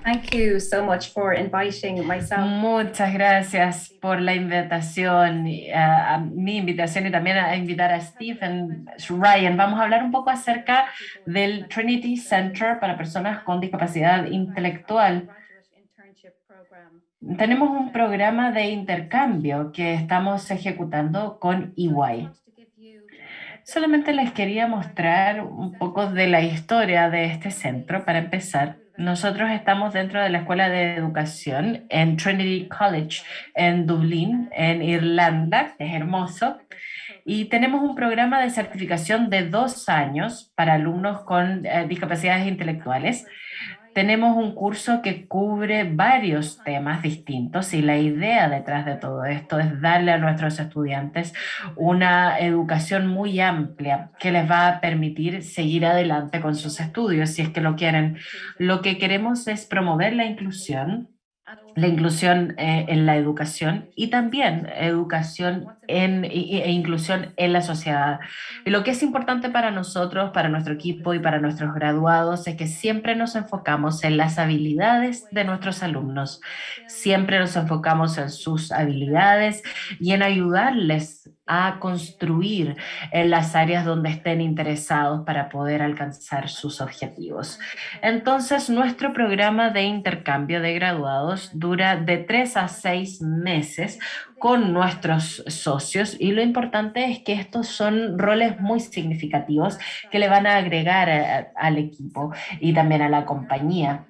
Thank you so much for inviting myself. Muchas gracias por la invitación, a mi invitación y también a invitar a Stephen Ryan. Vamos a hablar un poco acerca del Trinity Center para personas con discapacidad intelectual. Tenemos un programa de intercambio que estamos ejecutando con EY. Solamente les quería mostrar un poco de la historia de este centro para empezar. Nosotros estamos dentro de la Escuela de Educación en Trinity College en Dublín, en Irlanda, que es hermoso, y tenemos un programa de certificación de dos años para alumnos con eh, discapacidades intelectuales tenemos un curso que cubre varios temas distintos y la idea detrás de todo esto es darle a nuestros estudiantes una educación muy amplia que les va a permitir seguir adelante con sus estudios si es que lo quieren. Lo que queremos es promover la inclusión la inclusión eh, en la educación y también educación en, e, inclusión en la sociedad. Y lo que es importante para nosotros, para nuestro equipo y para nuestros graduados es que siempre nos enfocamos en las habilidades de nuestros alumnos. Siempre nos enfocamos en sus habilidades y en ayudarles a construir en las áreas donde estén interesados para poder alcanzar sus objetivos. Entonces, nuestro programa de intercambio de graduados dura de tres a seis meses con nuestros socios y lo importante es que estos son roles muy significativos que le van a agregar al equipo y también a la compañía.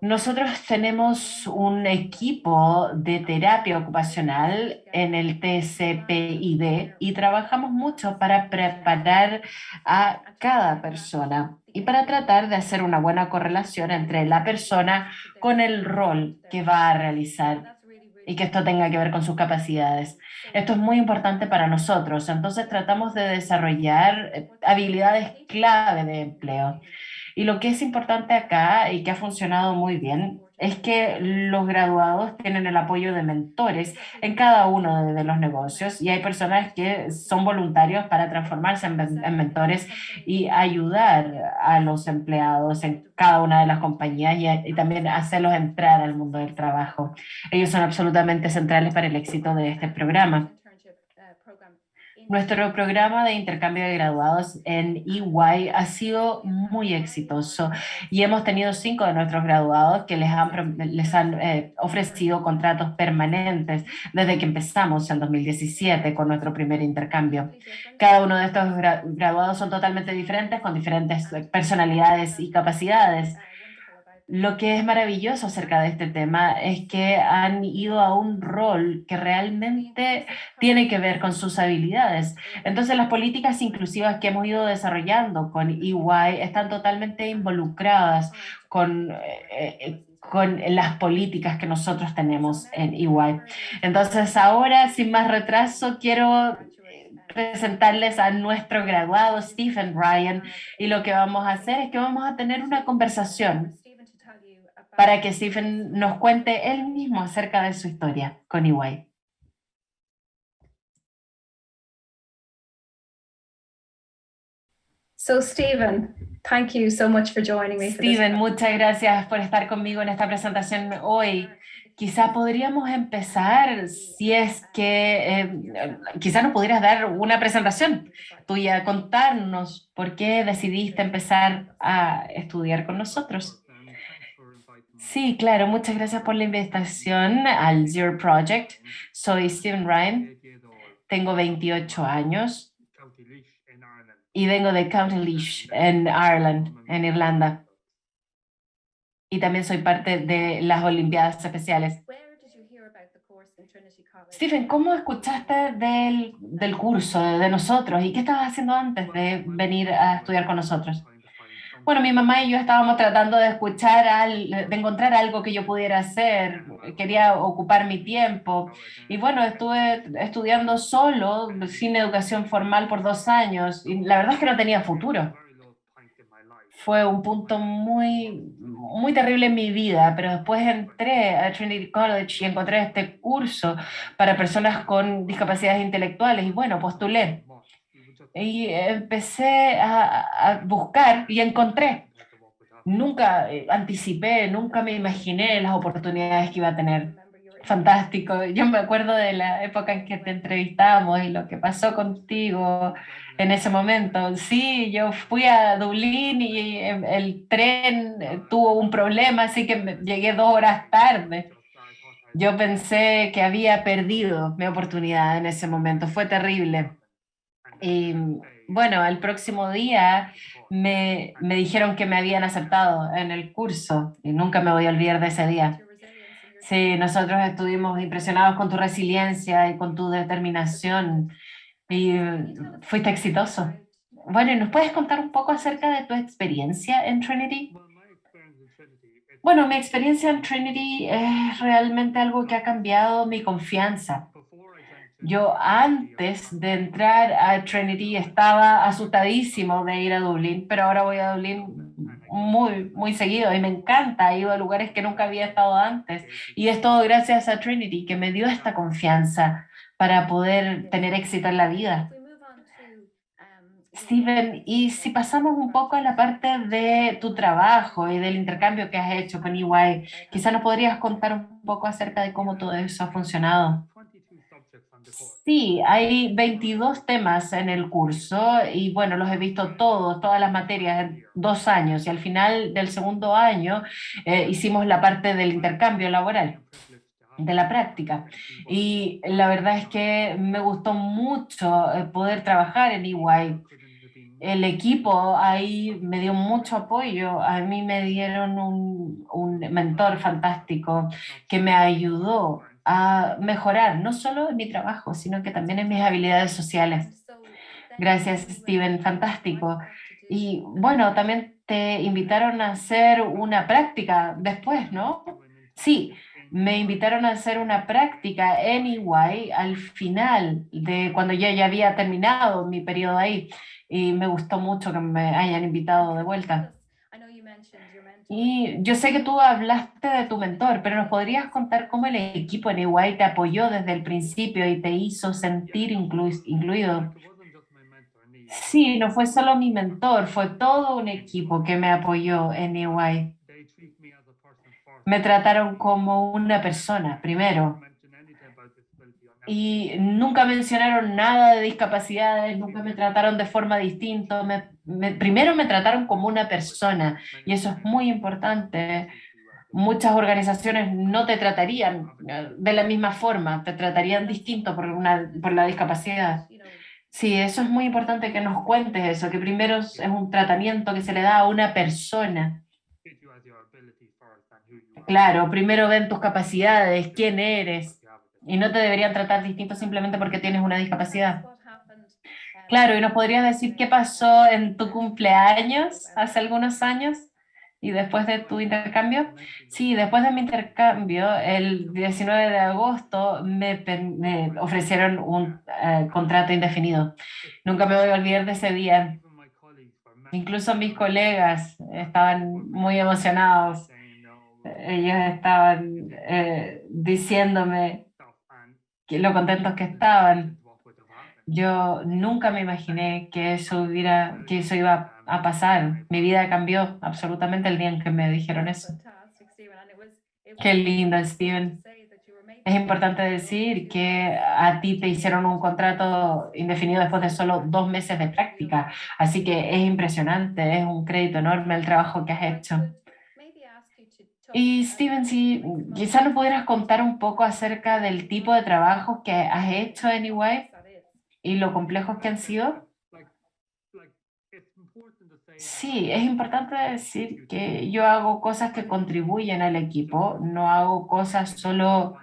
Nosotros tenemos un equipo de terapia ocupacional en el TCPID y trabajamos mucho para preparar a cada persona y para tratar de hacer una buena correlación entre la persona con el rol que va a realizar y que esto tenga que ver con sus capacidades. Esto es muy importante para nosotros, entonces tratamos de desarrollar habilidades clave de empleo. Y lo que es importante acá y que ha funcionado muy bien es que los graduados tienen el apoyo de mentores en cada uno de, los negocios y hay personas que son voluntarios para transformarse en, mentores y ayudar a los empleados en cada una de las compañías y, y también hacerlos entrar al mundo del trabajo. Ellos son absolutamente centrales para el éxito de este programa. Nuestro programa de intercambio de graduados en EY ha sido muy exitoso y hemos tenido cinco de nuestros graduados que les han, les han eh, ofrecido contratos permanentes desde que empezamos en 2017 con nuestro primer intercambio. Cada uno de estos graduados son totalmente diferentes, con diferentes personalidades y capacidades. Lo que es maravilloso acerca de este tema es que han ido a un rol que realmente tiene que ver con sus habilidades. Entonces las políticas inclusivas que hemos ido desarrollando con EY están totalmente involucradas con... Eh, eh, con las políticas que nosotros tenemos en EY. Entonces ahora, sin más retraso, quiero eh, presentarles a nuestro graduado Stephen Ryan y lo que vamos a hacer es que vamos a tener una conversación para que Stephen nos cuente él mismo acerca de su historia con EY. So Stephen, thank you so much for joining me. Stephen, muchas gracias por estar conmigo en esta presentación hoy. Quizá podríamos empezar, si es que eh, quizá nos pudieras dar una presentación tuya, contarnos por qué decidiste empezar a estudiar con nosotros. Sí, claro, muchas gracias por la invitación al Zero Project. Soy Stephen Ryan, tengo 28 años y vengo de County Leash en Ireland, en Irlanda. Y también soy parte de las Olimpiadas Especiales. Stephen, ¿cómo escuchaste del, del curso, de nosotros? ¿Y qué estabas haciendo antes de venir a estudiar con nosotros? Bueno, mi mamá y yo estábamos tratando de escuchar, al, de encontrar algo que yo pudiera hacer, quería ocupar mi tiempo. Y bueno, estuve estudiando solo, sin educación formal por dos años, y la verdad es que no tenía futuro. Fue un punto muy, muy terrible en mi vida, pero después entré a Trinity College y encontré este curso para personas con discapacidades intelectuales y bueno, postulé y empecé a, buscar y encontré. nunca eh, anticipé, nunca me imaginé las oportunidades que iba a tener. Fantástico. Yo me acuerdo de la época en que te entrevistamos y lo que pasó contigo en ese momento. Sí, yo fui a Dublín y eh, el tren tuvo un problema, así que llegué dos horas tarde. Yo pensé que había perdido mi oportunidad en ese momento. Fue terrible. Y bueno, al próximo día me, me dijeron que me habían aceptado en el curso y nunca me voy a olvidar de ese día. Sí, nosotros estuvimos impresionados con tu resiliencia y con tu determinación y fuiste exitoso. Bueno, ¿y nos puedes contar un poco acerca de tu experiencia en Trinity? Bueno, mi experiencia en Trinity es realmente algo que ha cambiado mi confianza. Yo antes de entrar a Trinity estaba asustadísimo de ir a Dublín, pero ahora voy a Dublín muy, muy seguido y me encanta. He ido a lugares que nunca había estado antes y es todo gracias a Trinity que me dio esta confianza para poder tener éxito en la vida. Steven, y si pasamos un poco a la parte de tu trabajo y del intercambio que has hecho con EY, quizá nos podrías contar un poco acerca de cómo todo eso ha funcionado. Sí, hay 22 temas en el curso y bueno, los he visto todos, todas las materias en dos años y al final del segundo año eh, hicimos la parte del intercambio laboral, de la práctica. Y la verdad es que me gustó mucho eh, poder trabajar en EY. El equipo ahí me dio mucho apoyo, a mí me dieron un, un mentor fantástico que me ayudó a mejorar, no solo en mi trabajo, sino que también en mis habilidades sociales. Gracias, Steven, fantástico. Y bueno, también te invitaron a hacer una práctica después, ¿no? Sí, me invitaron a hacer una práctica en EY al final de cuando yo ya había terminado mi periodo ahí y me gustó mucho que me hayan invitado de vuelta. Y yo sé que tú hablaste de tu mentor, pero ¿nos podrías contar cómo el equipo en EY te apoyó desde el principio y te hizo sentir inclu- incluido? Sí, no fue solo mi mentor, fue todo un equipo que me apoyó en EY. Me trataron como una persona, primero, y nunca mencionaron nada de discapacidades, nunca me trataron de forma distinta. Me, me- primero me trataron como una persona y eso es muy importante. Muchas organizaciones no te tratarían eh, de la misma forma, te tratarían distinto por, una, por la discapacidad. Sí, eso es muy importante que nos cuentes eso, que primero es un tratamiento que se le da a una persona. Claro, primero ven tus capacidades, quién eres, y no te deberían tratar distinto simplemente porque tienes una discapacidad. Claro, y nos podrías decir qué pasó en tu cumpleaños hace algunos años y después de tu intercambio. Sí, después de mi intercambio, el 19 de agosto me, me ofrecieron un eh, contrato indefinido. Nunca me voy a olvidar de ese día. Incluso mis colegas estaban muy emocionados. Ellos estaban eh, diciéndome lo contentos que estaban. Yo nunca me imaginé que eso hubiera, que eso iba a pasar. Mi vida cambió absolutamente el día en que me dijeron eso. Qué lindo, Steven. Es importante decir que a ti te hicieron un contrato indefinido después de solo dos meses de práctica, así que es impresionante, es un crédito enorme el trabajo que has hecho. Y Steven, si quizás nos pudieras contar un poco acerca del tipo de trabajo que has hecho en EY y lo complejos que han sido. Sí, es importante decir que yo hago cosas que contribuyen al equipo, no hago cosas solo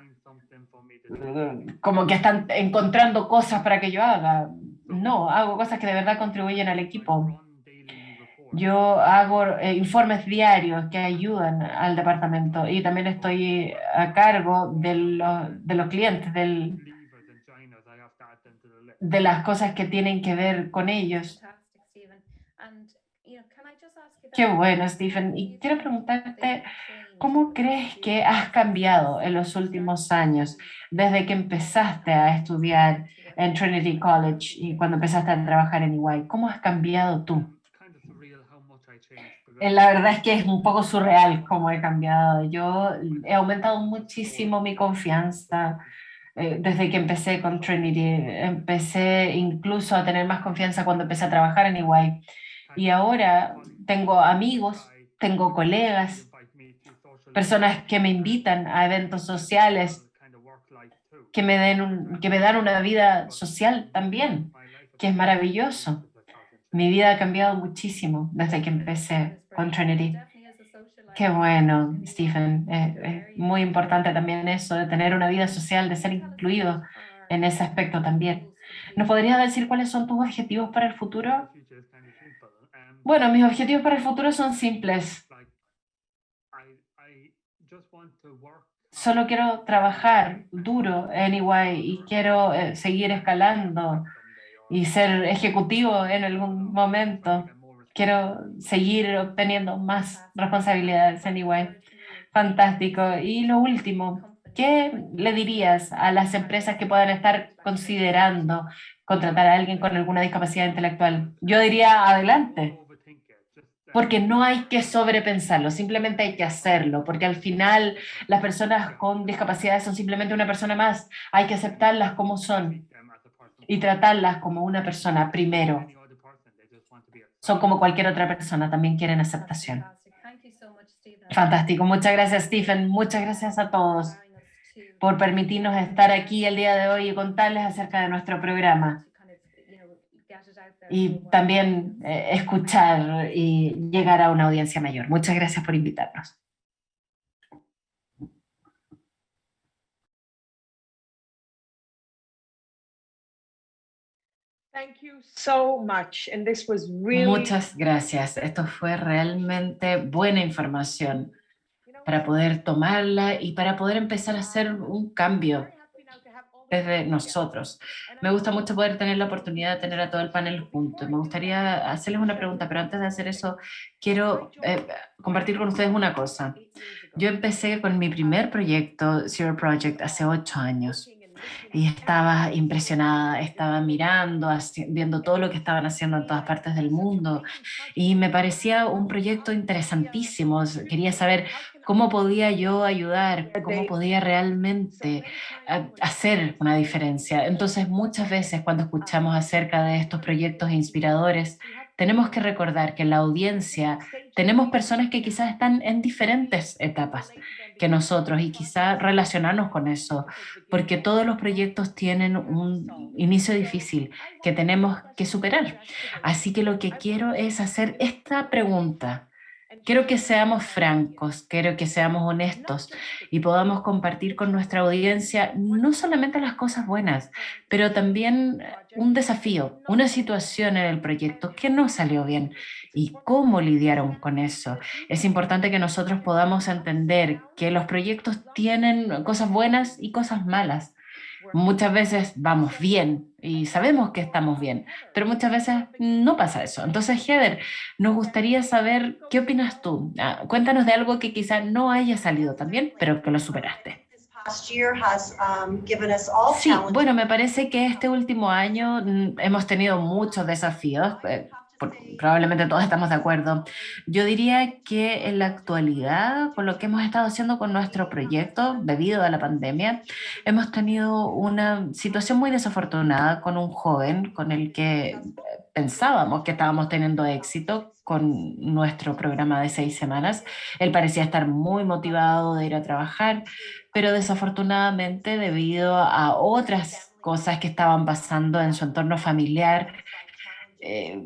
como que están encontrando cosas para que yo haga. No, hago cosas que de verdad contribuyen al equipo. Yo hago eh, informes diarios que ayudan al departamento y también estoy a cargo de, lo- de los clientes, de las cosas que tienen que ver con ellos. Qué bueno, Stephen. Y quiero preguntarte, ¿cómo crees que has cambiado en los últimos años desde que empezaste a estudiar en Trinity College y cuando empezaste a trabajar en EY? ¿Cómo has cambiado tú? Eh, La verdad es que es un poco surreal cómo he cambiado. Yo he aumentado muchísimo mi confianza eh, desde que empecé con Trinity. Empecé incluso a tener más confianza cuando empecé a trabajar en EY. Y ahora tengo amigos, tengo colegas, personas que me invitan a eventos sociales, que me, den un- que me dan una vida social también, que es maravilloso. Mi vida ha cambiado muchísimo desde que empecé con Trinity. Qué bueno, Stephen. Es, es muy importante también eso de tener una vida social, de ser incluido en ese aspecto también. ¿Nos podrías decir cuáles son tus objetivos para el futuro? Bueno, mis objetivos para el futuro son simples. Solo quiero trabajar duro EY y quiero eh, seguir escalando y ser ejecutivo en algún momento. Quiero seguir obteniendo más responsabilidades EY. Fantástico. Y lo último, ¿qué le dirías a las empresas que puedan estar considerando contratar a alguien con alguna discapacidad intelectual? Yo diría adelante, porque no hay que sobrepensarlo, simplemente hay que hacerlo, porque al final las personas con discapacidades son simplemente una persona más, hay que aceptarlas como son y tratarlas como una persona primero. Son como cualquier otra persona, también quieren aceptación. Fantástico, muchas gracias Stephen, muchas gracias a todos por permitirnos estar aquí el día de hoy y contarles acerca de nuestro programa. Y también eh, escuchar y llegar a una audiencia mayor. Muchas gracias por invitarnos. Thank you so much. And this was really Muchas gracias. Esto fue realmente buena información para poder tomarla y para poder empezar a hacer un cambio desde nosotros. Me gusta mucho poder tener la oportunidad de tener a todo el panel junto. Me gustaría hacerles una pregunta, pero antes de hacer eso, quiero eh, compartir con ustedes una cosa. Yo empecé con mi primer proyecto, Zero Project, hace ocho años. Y estaba impresionada, estaba mirando, viendo todo lo que estaban haciendo en todas partes del mundo. Y me parecía un proyecto interesantísimo. Quería saber cómo podía yo ayudar, cómo podía realmente a- hacer una diferencia. Entonces, muchas veces cuando escuchamos acerca de estos proyectos inspiradores, tenemos que recordar que en la audiencia tenemos personas que quizás están en diferentes etapas que nosotros y quizás relacionarnos con eso, porque todos los proyectos tienen un inicio difícil que tenemos que superar. Así que lo que quiero es hacer esta pregunta. Quiero que seamos francos, quiero que seamos honestos y podamos compartir con nuestra audiencia no solamente las cosas buenas, pero también un desafío, una situación en el proyecto que no salió bien y cómo lidiaron con eso. Es importante que nosotros podamos entender que los proyectos tienen cosas buenas y cosas malas. Muchas veces vamos bien y sabemos que estamos bien, pero muchas veces no pasa eso. Entonces, Heather, nos gustaría saber qué opinas tú. Ah, cuéntanos de algo que quizá no haya salido tan bien, pero que lo superaste. um, Sí, bueno, me parece que este último año mm, hemos tenido muchos desafíos. Probablemente todos estamos de acuerdo. Yo diría que en la actualidad, con lo que hemos estado haciendo con nuestro proyecto debido a la pandemia, hemos tenido una situación muy desafortunada con un joven con el que eh, pensábamos que estábamos teniendo éxito con nuestro programa de seis semanas. Él parecía estar muy motivado de ir a trabajar, pero desafortunadamente debido a otras cosas que estaban pasando en su entorno familiar, eh,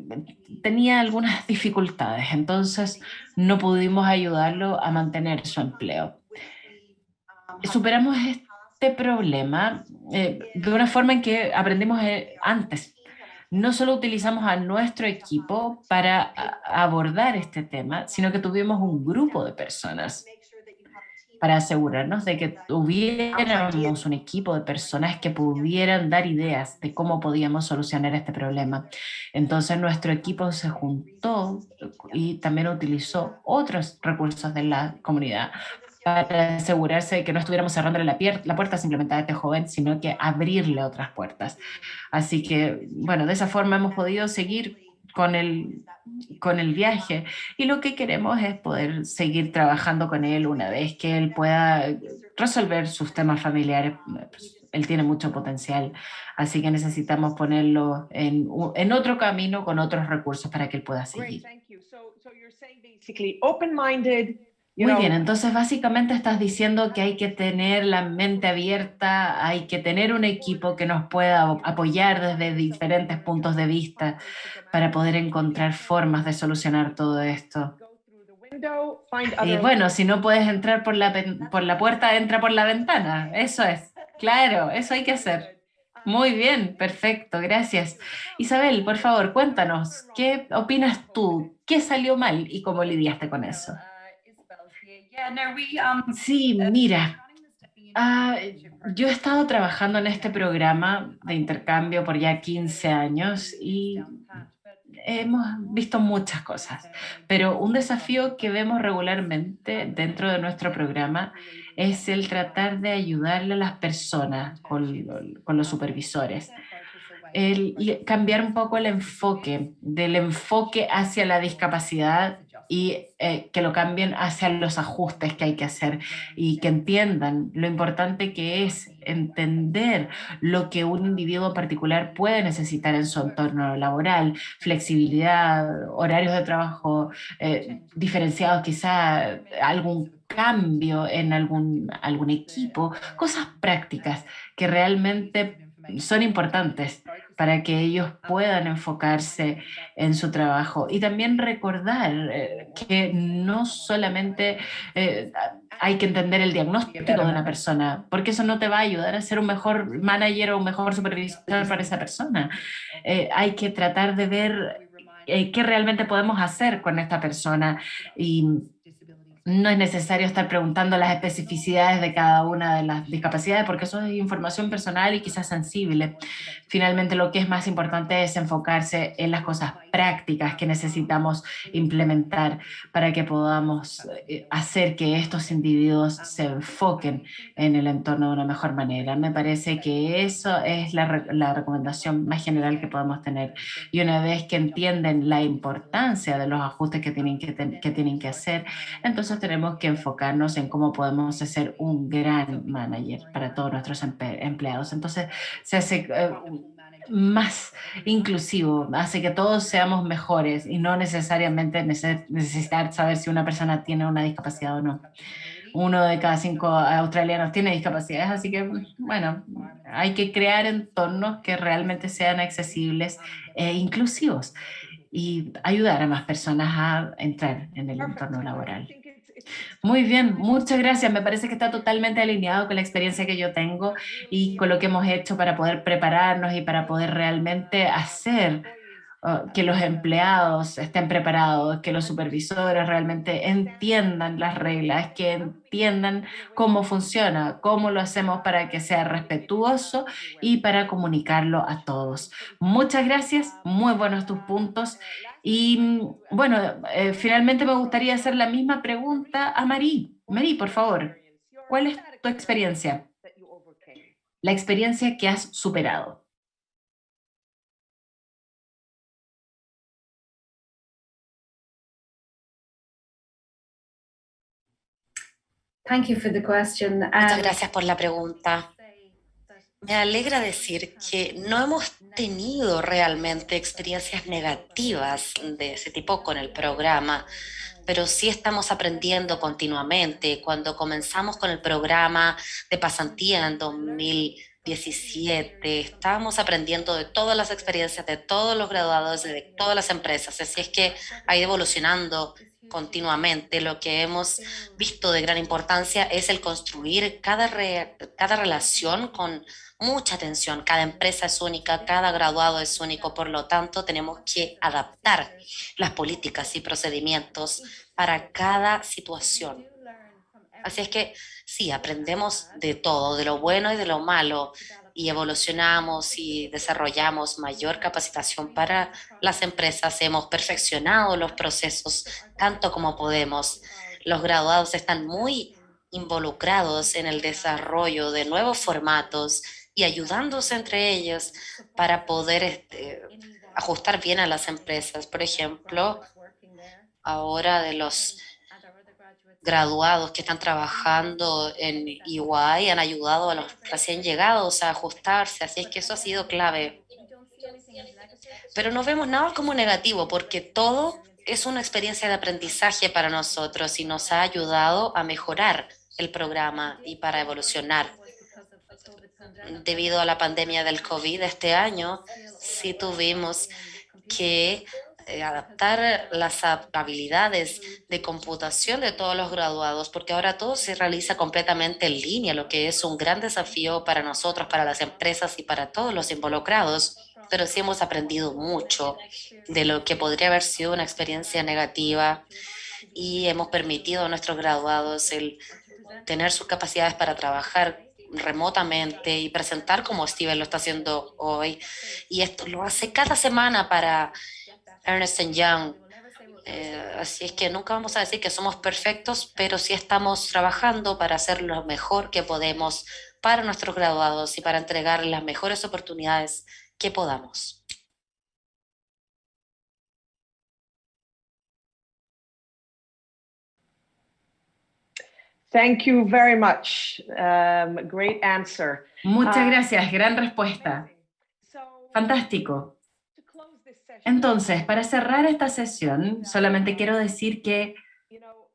tenía algunas dificultades, entonces no pudimos ayudarlo a mantener su empleo. Superamos este problema eh, de una forma en que aprendimos eh, antes. No solo utilizamos a nuestro equipo para abordar este tema, sino que tuvimos un grupo de personas para asegurarnos de que tuviéramos un equipo de personas que pudieran dar ideas de cómo podíamos solucionar este problema. Entonces nuestro equipo se juntó y también utilizó otros recursos de la comunidad para asegurarse de que no estuviéramos cerrándole la, la puerta simplemente a este joven, sino que abrirle otras puertas. Así que, bueno, de esa forma hemos podido seguir con el, con el viaje y lo que queremos es poder seguir trabajando con él una vez que él pueda resolver sus temas familiares. Él tiene mucho potencial, así que necesitamos ponerlo en, en otro camino con otros recursos para que él pueda seguir. Muy bien, entonces básicamente estás diciendo que hay que tener la mente abierta, hay que tener un equipo que nos pueda apoyar desde diferentes puntos de vista para poder encontrar formas de solucionar todo esto. Y bueno, si no puedes entrar por la, por la puerta, entra por la ventana. Eso es, claro, eso hay que hacer. Muy bien, perfecto, gracias. Isabel, por favor, cuéntanos, ¿qué opinas tú? ¿Qué salió mal y cómo lidiaste con eso? Um, sí, uh, mira, ah, yo he estado trabajando en este programa de intercambio por ya 15 años y hemos visto muchas cosas, pero un desafío que vemos regularmente dentro de nuestro programa es el tratar de ayudarle a las personas con, con los supervisores. El, cambiar un poco el enfoque, del enfoque hacia la discapacidad y eh, que lo cambien hacia los ajustes que hay que hacer y que entiendan lo importante que es entender lo que un individuo particular puede necesitar en su entorno laboral, flexibilidad, horarios de trabajo eh, diferenciados, quizá algún cambio en algún, algún equipo, cosas prácticas que realmente son importantes para que ellos puedan enfocarse en su trabajo y también recordar eh, que no solamente eh, hay que entender el diagnóstico de una persona, porque eso no te va a ayudar a ser un mejor manager o un mejor supervisor para esa persona. Eh, hay que tratar de ver qué realmente podemos hacer con esta persona y no es necesario estar preguntando las especificidades de cada una de las discapacidades porque eso es información personal y quizás sensible. Finalmente lo que es más importante es enfocarse en las cosas prácticas que necesitamos implementar para que podamos eh, hacer que estos individuos se enfoquen en el entorno de una mejor manera. Me parece que eso es la, la recomendación más general que podemos tener. Y una vez que entienden la importancia de los ajustes que tienen que, que, tienen que hacer, entonces tenemos que enfocarnos en cómo podemos hacer un gran manager para todos nuestros empleados. Entonces se hace eh, más inclusivo, hace que todos seamos mejores y no necesariamente necesitar saber si una persona tiene una discapacidad o no. Uno de cada cinco australianos tiene discapacidades, así que, bueno, hay que crear entornos que realmente sean accesibles e inclusivos y ayudar a más personas a entrar en el entorno laboral. Muy bien, muchas gracias. Me parece que está totalmente alineado con la experiencia que yo tengo y con lo que hemos hecho para poder prepararnos y para poder realmente hacer uh, que los empleados estén preparados, que los supervisores realmente entiendan las reglas, que entiendan cómo funciona, cómo lo hacemos para que sea respetuoso y para comunicarlo a todos. Muchas gracias, muy buenos tus puntos y mm, bueno, eh, finalmente me gustaría hacer la misma pregunta a Marí. Marí, por favor, ¿cuál es tu experiencia? La experiencia que has superado. Thank you for the question. Muchas gracias por la pregunta. Me alegra decir que no hemos tenido realmente experiencias negativas de ese tipo con el programa, pero sí estamos aprendiendo continuamente. Cuando comenzamos con el programa de pasantía en 2017, estábamos aprendiendo de todas las experiencias de todos los graduados, de todas las empresas. Así es que ha ido evolucionando continuamente. Lo que hemos visto de gran importancia es el construir cada, cada relación con mucha atención. Cada empresa es única, cada graduado es único, por lo tanto tenemos que adaptar las políticas y procedimientos para cada situación. Así es que sí, aprendemos de todo, de lo bueno y de lo malo, y evolucionamos y desarrollamos mayor capacitación para las empresas. Hemos perfeccionado los procesos tanto como podemos. Los graduados están muy involucrados en el desarrollo de nuevos formatos y ayudándose entre ellos para poder este, ajustar bien a las empresas. Por ejemplo, ahora de los graduados que están trabajando en EY han ayudado a los recién llegados a ajustarse, así es que eso ha sido clave. Pero no vemos nada como negativo porque todo es una experiencia de aprendizaje para nosotros y nos ha ayudado a mejorar el programa y para evolucionar. Debido a la pandemia del COVID este año, sí tuvimos que eh, adaptar las habilidades de computación de todos los graduados, porque ahora todo se realiza completamente en línea, lo que es un gran desafío para nosotros, para las empresas y para todos los involucrados. Pero sí hemos aprendido mucho de lo que podría haber sido una experiencia negativa y hemos permitido a nuestros graduados el tener sus capacidades para trabajar remotamente y presentar como Steven lo está haciendo hoy. Y esto lo hace cada semana para Ernest Young. Eh, así es que nunca vamos a decir que somos perfectos, pero sí estamos trabajando para hacer lo mejor que podemos para nuestros graduados y para entregar las mejores oportunidades que podamos. Thank you very much. Um, great answer. Muchas Ah, gracias, gran respuesta. Fantástico. Entonces, para cerrar esta sesión, solamente quiero decir que,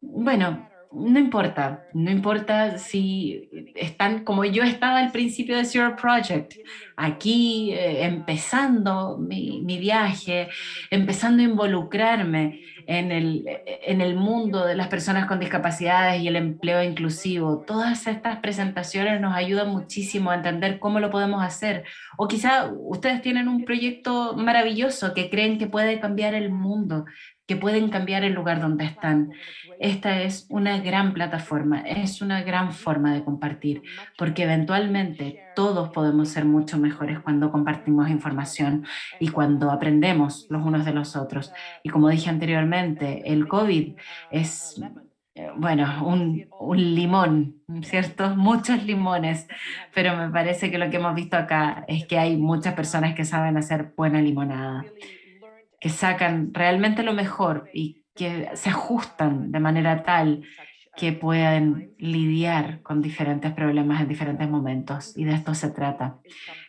bueno, no importa, no importa si están como yo estaba al principio de Zero Project, aquí eh, empezando mi, mi viaje, empezando a involucrarme en el, en el mundo de las personas con discapacidades y el empleo inclusivo. Todas estas presentaciones nos ayudan muchísimo a entender cómo lo podemos hacer. O quizá ustedes tienen un proyecto maravilloso que creen que puede cambiar el mundo, que pueden cambiar el lugar donde están. Esta es una gran plataforma, es una gran forma de compartir, porque eventualmente todos podemos ser mucho mejores cuando compartimos información y cuando aprendemos los unos de los otros. Y como dije anteriormente, el COVID es, eh, bueno, un, un limón, ¿cierto? Muchos limones, pero me parece que lo que hemos visto acá es que hay muchas personas que saben hacer buena limonada que sacan realmente lo mejor y que se ajustan de manera tal que puedan lidiar con diferentes problemas en diferentes momentos y de esto se trata.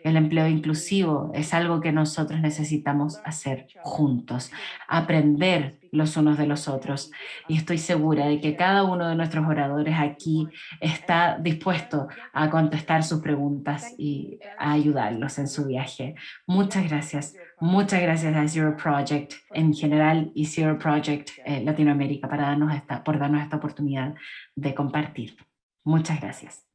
El empleo inclusivo es algo que nosotros necesitamos hacer juntos, aprender los unos de los otros y estoy segura de que cada uno de nuestros oradores aquí está dispuesto a contestar sus preguntas y a ayudarlos en su viaje. Muchas gracias. Muchas gracias a Zero Project en general y Zero Project eh, Latinoamérica para darnos esta, por darnos esta oportunidad de compartir. Muchas gracias.